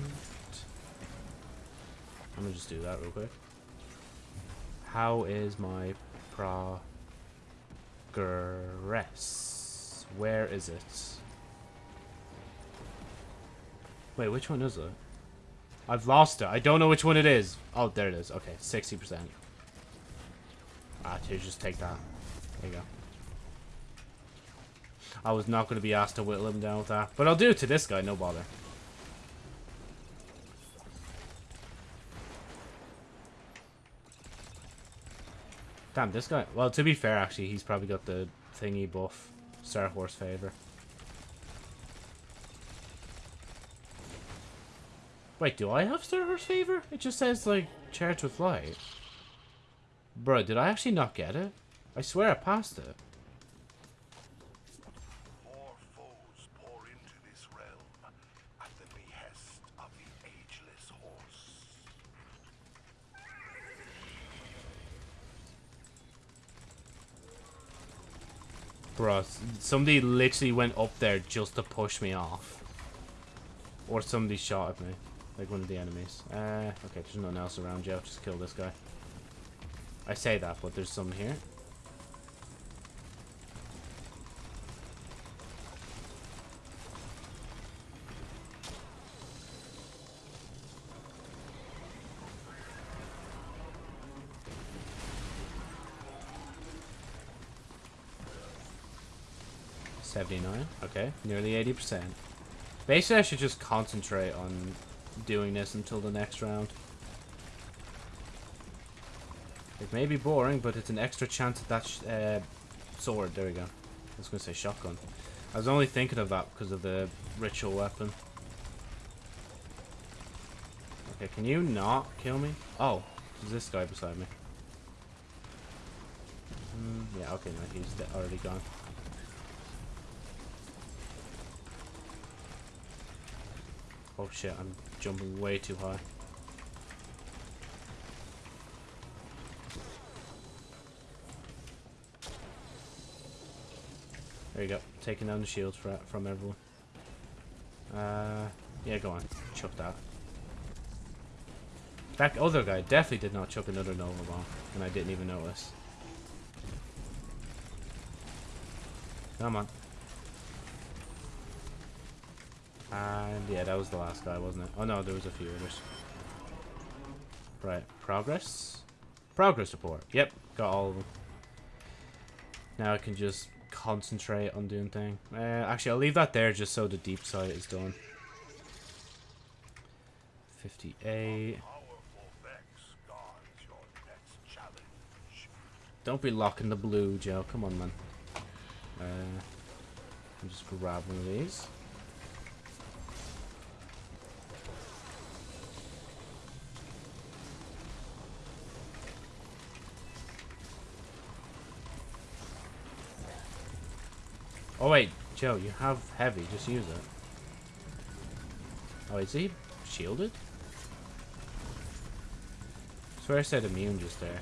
[SPEAKER 1] I'm gonna just do that real quick. How is my progress? Where is it? Wait, which one is it? I've lost it. I don't know which one it is. Oh, there it is. Okay, 60%. Ah, just take that. There you go. I was not going to be asked to whittle him down with that. But I'll do it to this guy, no bother. Damn, this guy... Well, to be fair, actually, he's probably got the thingy buff. Star Horse favor. Wait, do I have Star Horse favor? It just says, like, charge with light. Bro, did I actually not get it? I swear I passed it.
[SPEAKER 6] More foes pour into this realm at the behest of the ageless horse.
[SPEAKER 1] Somebody literally went up there just to push me off. Or somebody shot at me. Like one of the enemies. Uh, okay, there's nothing else around, Joe. Just kill this guy. I say that, but there's some here. Seventy-nine. Okay, nearly eighty percent. Basically, I should just concentrate on doing this until the next round. It may be boring, but it's an extra chance at that uh, sword. There we go. I was going to say shotgun. I was only thinking of that because of the ritual weapon. Okay, can you not kill me? Oh, there's this guy beside me. Mm, yeah, okay, no, he's already gone. Oh shit, I'm jumping way too high. There you go. Taking down the shields for, from everyone. Uh, yeah, go on. Chuck that. That other guy definitely did not chuck another Nova Bomb, and I didn't even notice. Come on. And yeah, that was the last guy, wasn't it? Oh no, there was a few others. Right, progress? Progress report. Yep, got all of them. Now I can just concentrate on doing thing. Uh, actually, I'll leave that there just so the deep sight is done. 58.
[SPEAKER 6] Powerful Vex guards your next challenge.
[SPEAKER 1] Don't be locking the blue, Joe. Come on, man. Uh, just grab one of these. Oh wait, Joe, you have heavy. Just use it. Oh, is he shielded? swear I said immune just there.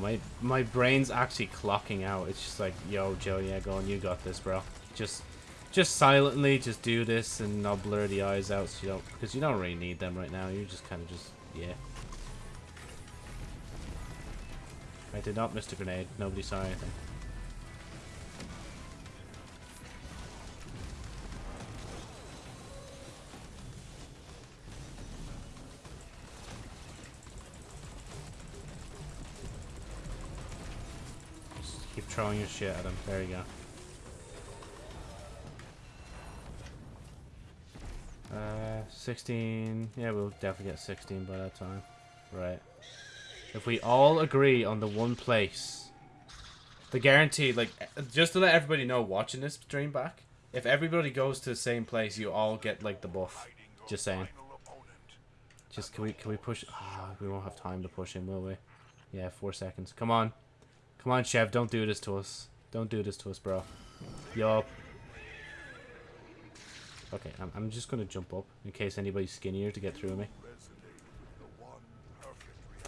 [SPEAKER 1] My my brain's actually clocking out. It's just like, yo, Joe, yeah, go on, you got this, bro. Just, just silently, just do this, and I'll blur the eyes out, so you don't, because you don't really need them right now. You just kind of just, yeah. I did not miss the grenade. Nobody saw anything. Throwing your shit at him. There you go. Uh, 16. Yeah, we'll definitely get 16 by that time. Right. If we all agree on the one place, the guarantee, like, just to let everybody know watching this stream back, if everybody goes to the same place, you all get, like, the buff. Just saying. Just, can we, can we push? Ah, we won't have time to push him, will we? Yeah, four seconds. Come on. Come on, Chef. don't do this to us. Don't do this to us, bro. Yup. Okay, I'm, I'm just gonna jump up in case anybody's skinnier to get through me.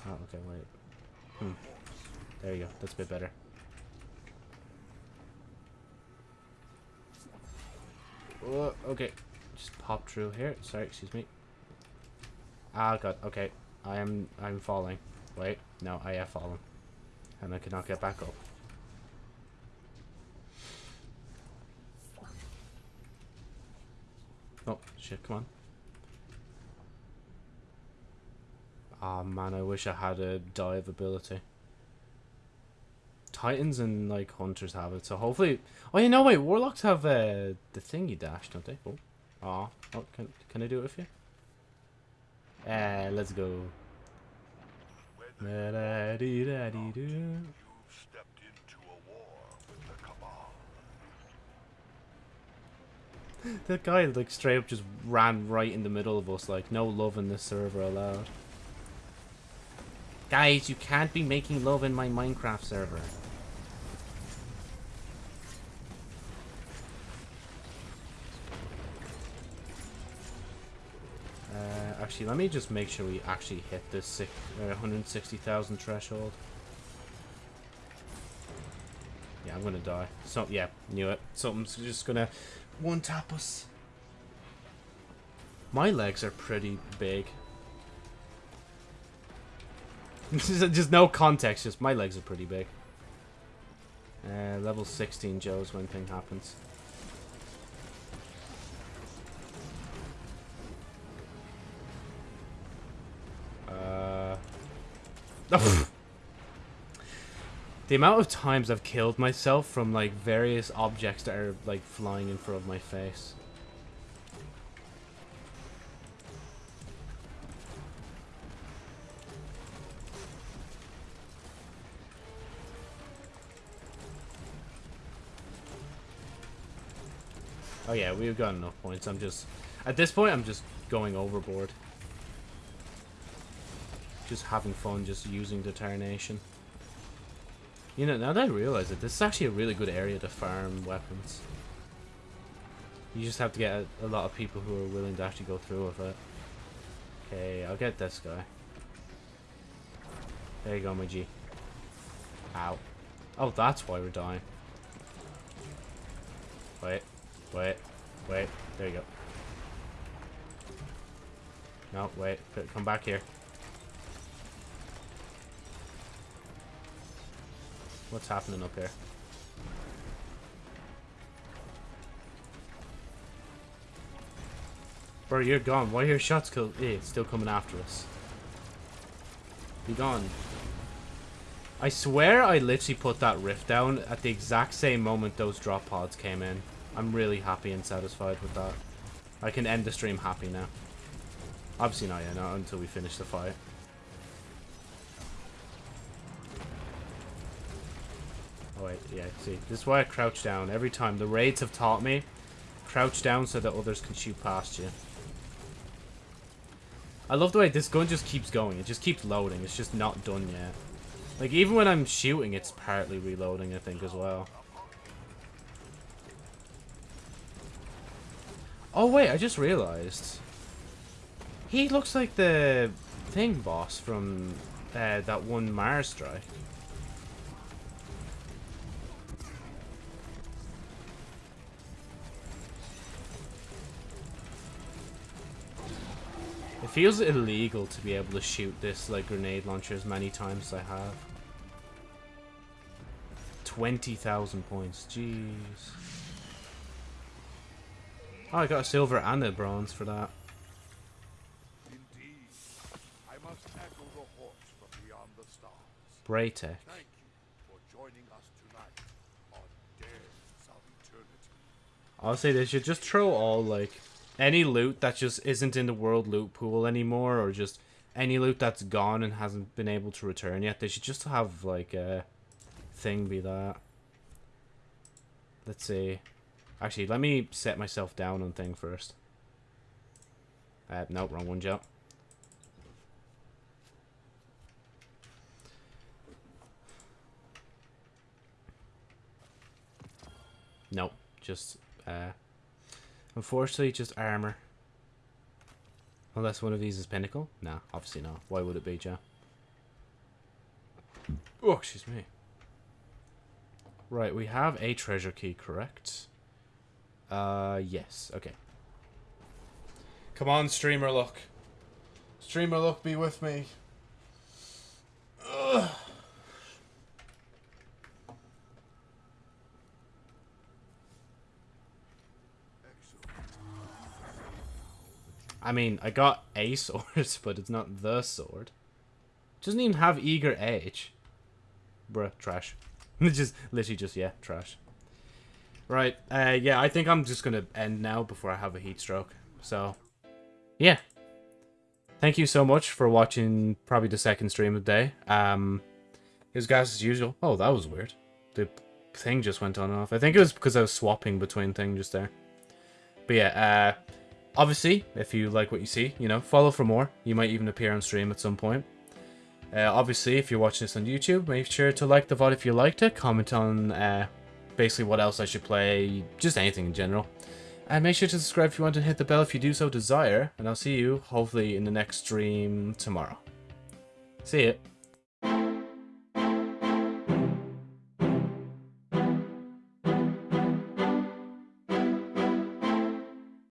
[SPEAKER 1] Oh, okay, wait. Hmm. There you go. That's a bit better. Oh, okay. Just pop through here. Sorry, excuse me. Ah, God. Okay. I am... I'm falling. Wait. No, I have fallen. And I cannot get back up. Oh, shit. Come on. Ah man, I wish I had a dive ability. Titans and like hunters have it, so hopefully. Oh, you know, wait, warlocks have uh, the thingy dash, don't they? Oh, Aw. oh, can can I do it with you? Uh, let's go.
[SPEAKER 6] Whether
[SPEAKER 1] Da-da-dee-da-dee-doo.
[SPEAKER 6] stepped into a war with the Cabal.
[SPEAKER 1] That guy like straight up just ran right in the middle of us, like no love in this server allowed. Guys, you can't be making love in my Minecraft server. Actually, let me just make sure we actually hit this uh, 160,000 threshold. Yeah, I'm gonna die. So, yeah, knew it. Something's just gonna one tap us. My legs are pretty big. just, just no context, just my legs are pretty big. Uh, level 16 Joe's when thing happens. the amount of times I've killed myself from like various objects that are like flying in front of my face. Oh yeah, we've got enough points. I'm just at this point I'm just going overboard. Just having fun, just using determination. You know, now that I realize it, this is actually a really good area to farm weapons. You just have to get a, a lot of people who are willing to actually go through with it. Okay, I'll get this guy. There you go, my G. Ow. Oh, that's why we're dying. Wait, wait, wait. There you go. No, wait. Come back here. What's happening up here? Bro, you're gone. Why are your shots eh, it's still coming after us? Be gone. I swear I literally put that rift down at the exact same moment those drop pods came in. I'm really happy and satisfied with that. I can end the stream happy now. Obviously not yet, not until we finish the fight. Oh wait, yeah, see, this is why I crouch down every time. The raids have taught me, crouch down so that others can shoot past you. I love the way this gun just keeps going. It just keeps loading. It's just not done yet. Like, even when I'm shooting, it's partly reloading, I think, as well. Oh, wait, I just realized. He looks like the thing boss from uh, that one Mars strike. It feels illegal to be able to shoot this like grenade launcher as many times as I have. 20,000 points, jeez. Oh, I got a silver and a bronze for that.
[SPEAKER 6] Indeed, I must echo the horse from beyond the stars.
[SPEAKER 1] Braytech.
[SPEAKER 6] Thank you for joining us tonight
[SPEAKER 1] on Dares of Eternity. Honestly, they should just throw all like any loot that just isn't in the world loot pool anymore, or just any loot that's gone and hasn't been able to return yet. They should just have like a thing be that. Let's see. Actually, let me set myself down on thing first. Uh, nope, wrong one, Joe. Nope, just, uh, unfortunately, just armor. Unless one of these is pinnacle? Nah, obviously not. Why would it be, Joe? Oh, excuse me. Right, we have a treasure key, correct? Uh, yes, okay. Come on, streamer look. Streamer look, be with me. Ugh. I mean, I got a sword, but it's not the sword. doesn't even have eager edge. Bruh, trash. It's just, literally just, yeah, trash. Right, uh, yeah, I think I'm just gonna end now before I have a heat stroke. So, yeah. Thank you so much for watching probably the second stream of the day. Um, it was guys as usual. Oh, that was weird. The thing just went on and off. I think it was because I was swapping between things just there. But yeah, uh, obviously, if you like what you see, you know, follow for more. You might even appear on stream at some point. Uh, obviously, if you're watching this on YouTube, make sure to like the VOD if you liked it. Comment on uh, basically what else I should play, just anything in general. And make sure to subscribe if you want to hit the bell if you do so desire. And I'll see you, hopefully, in the next stream tomorrow. See ya.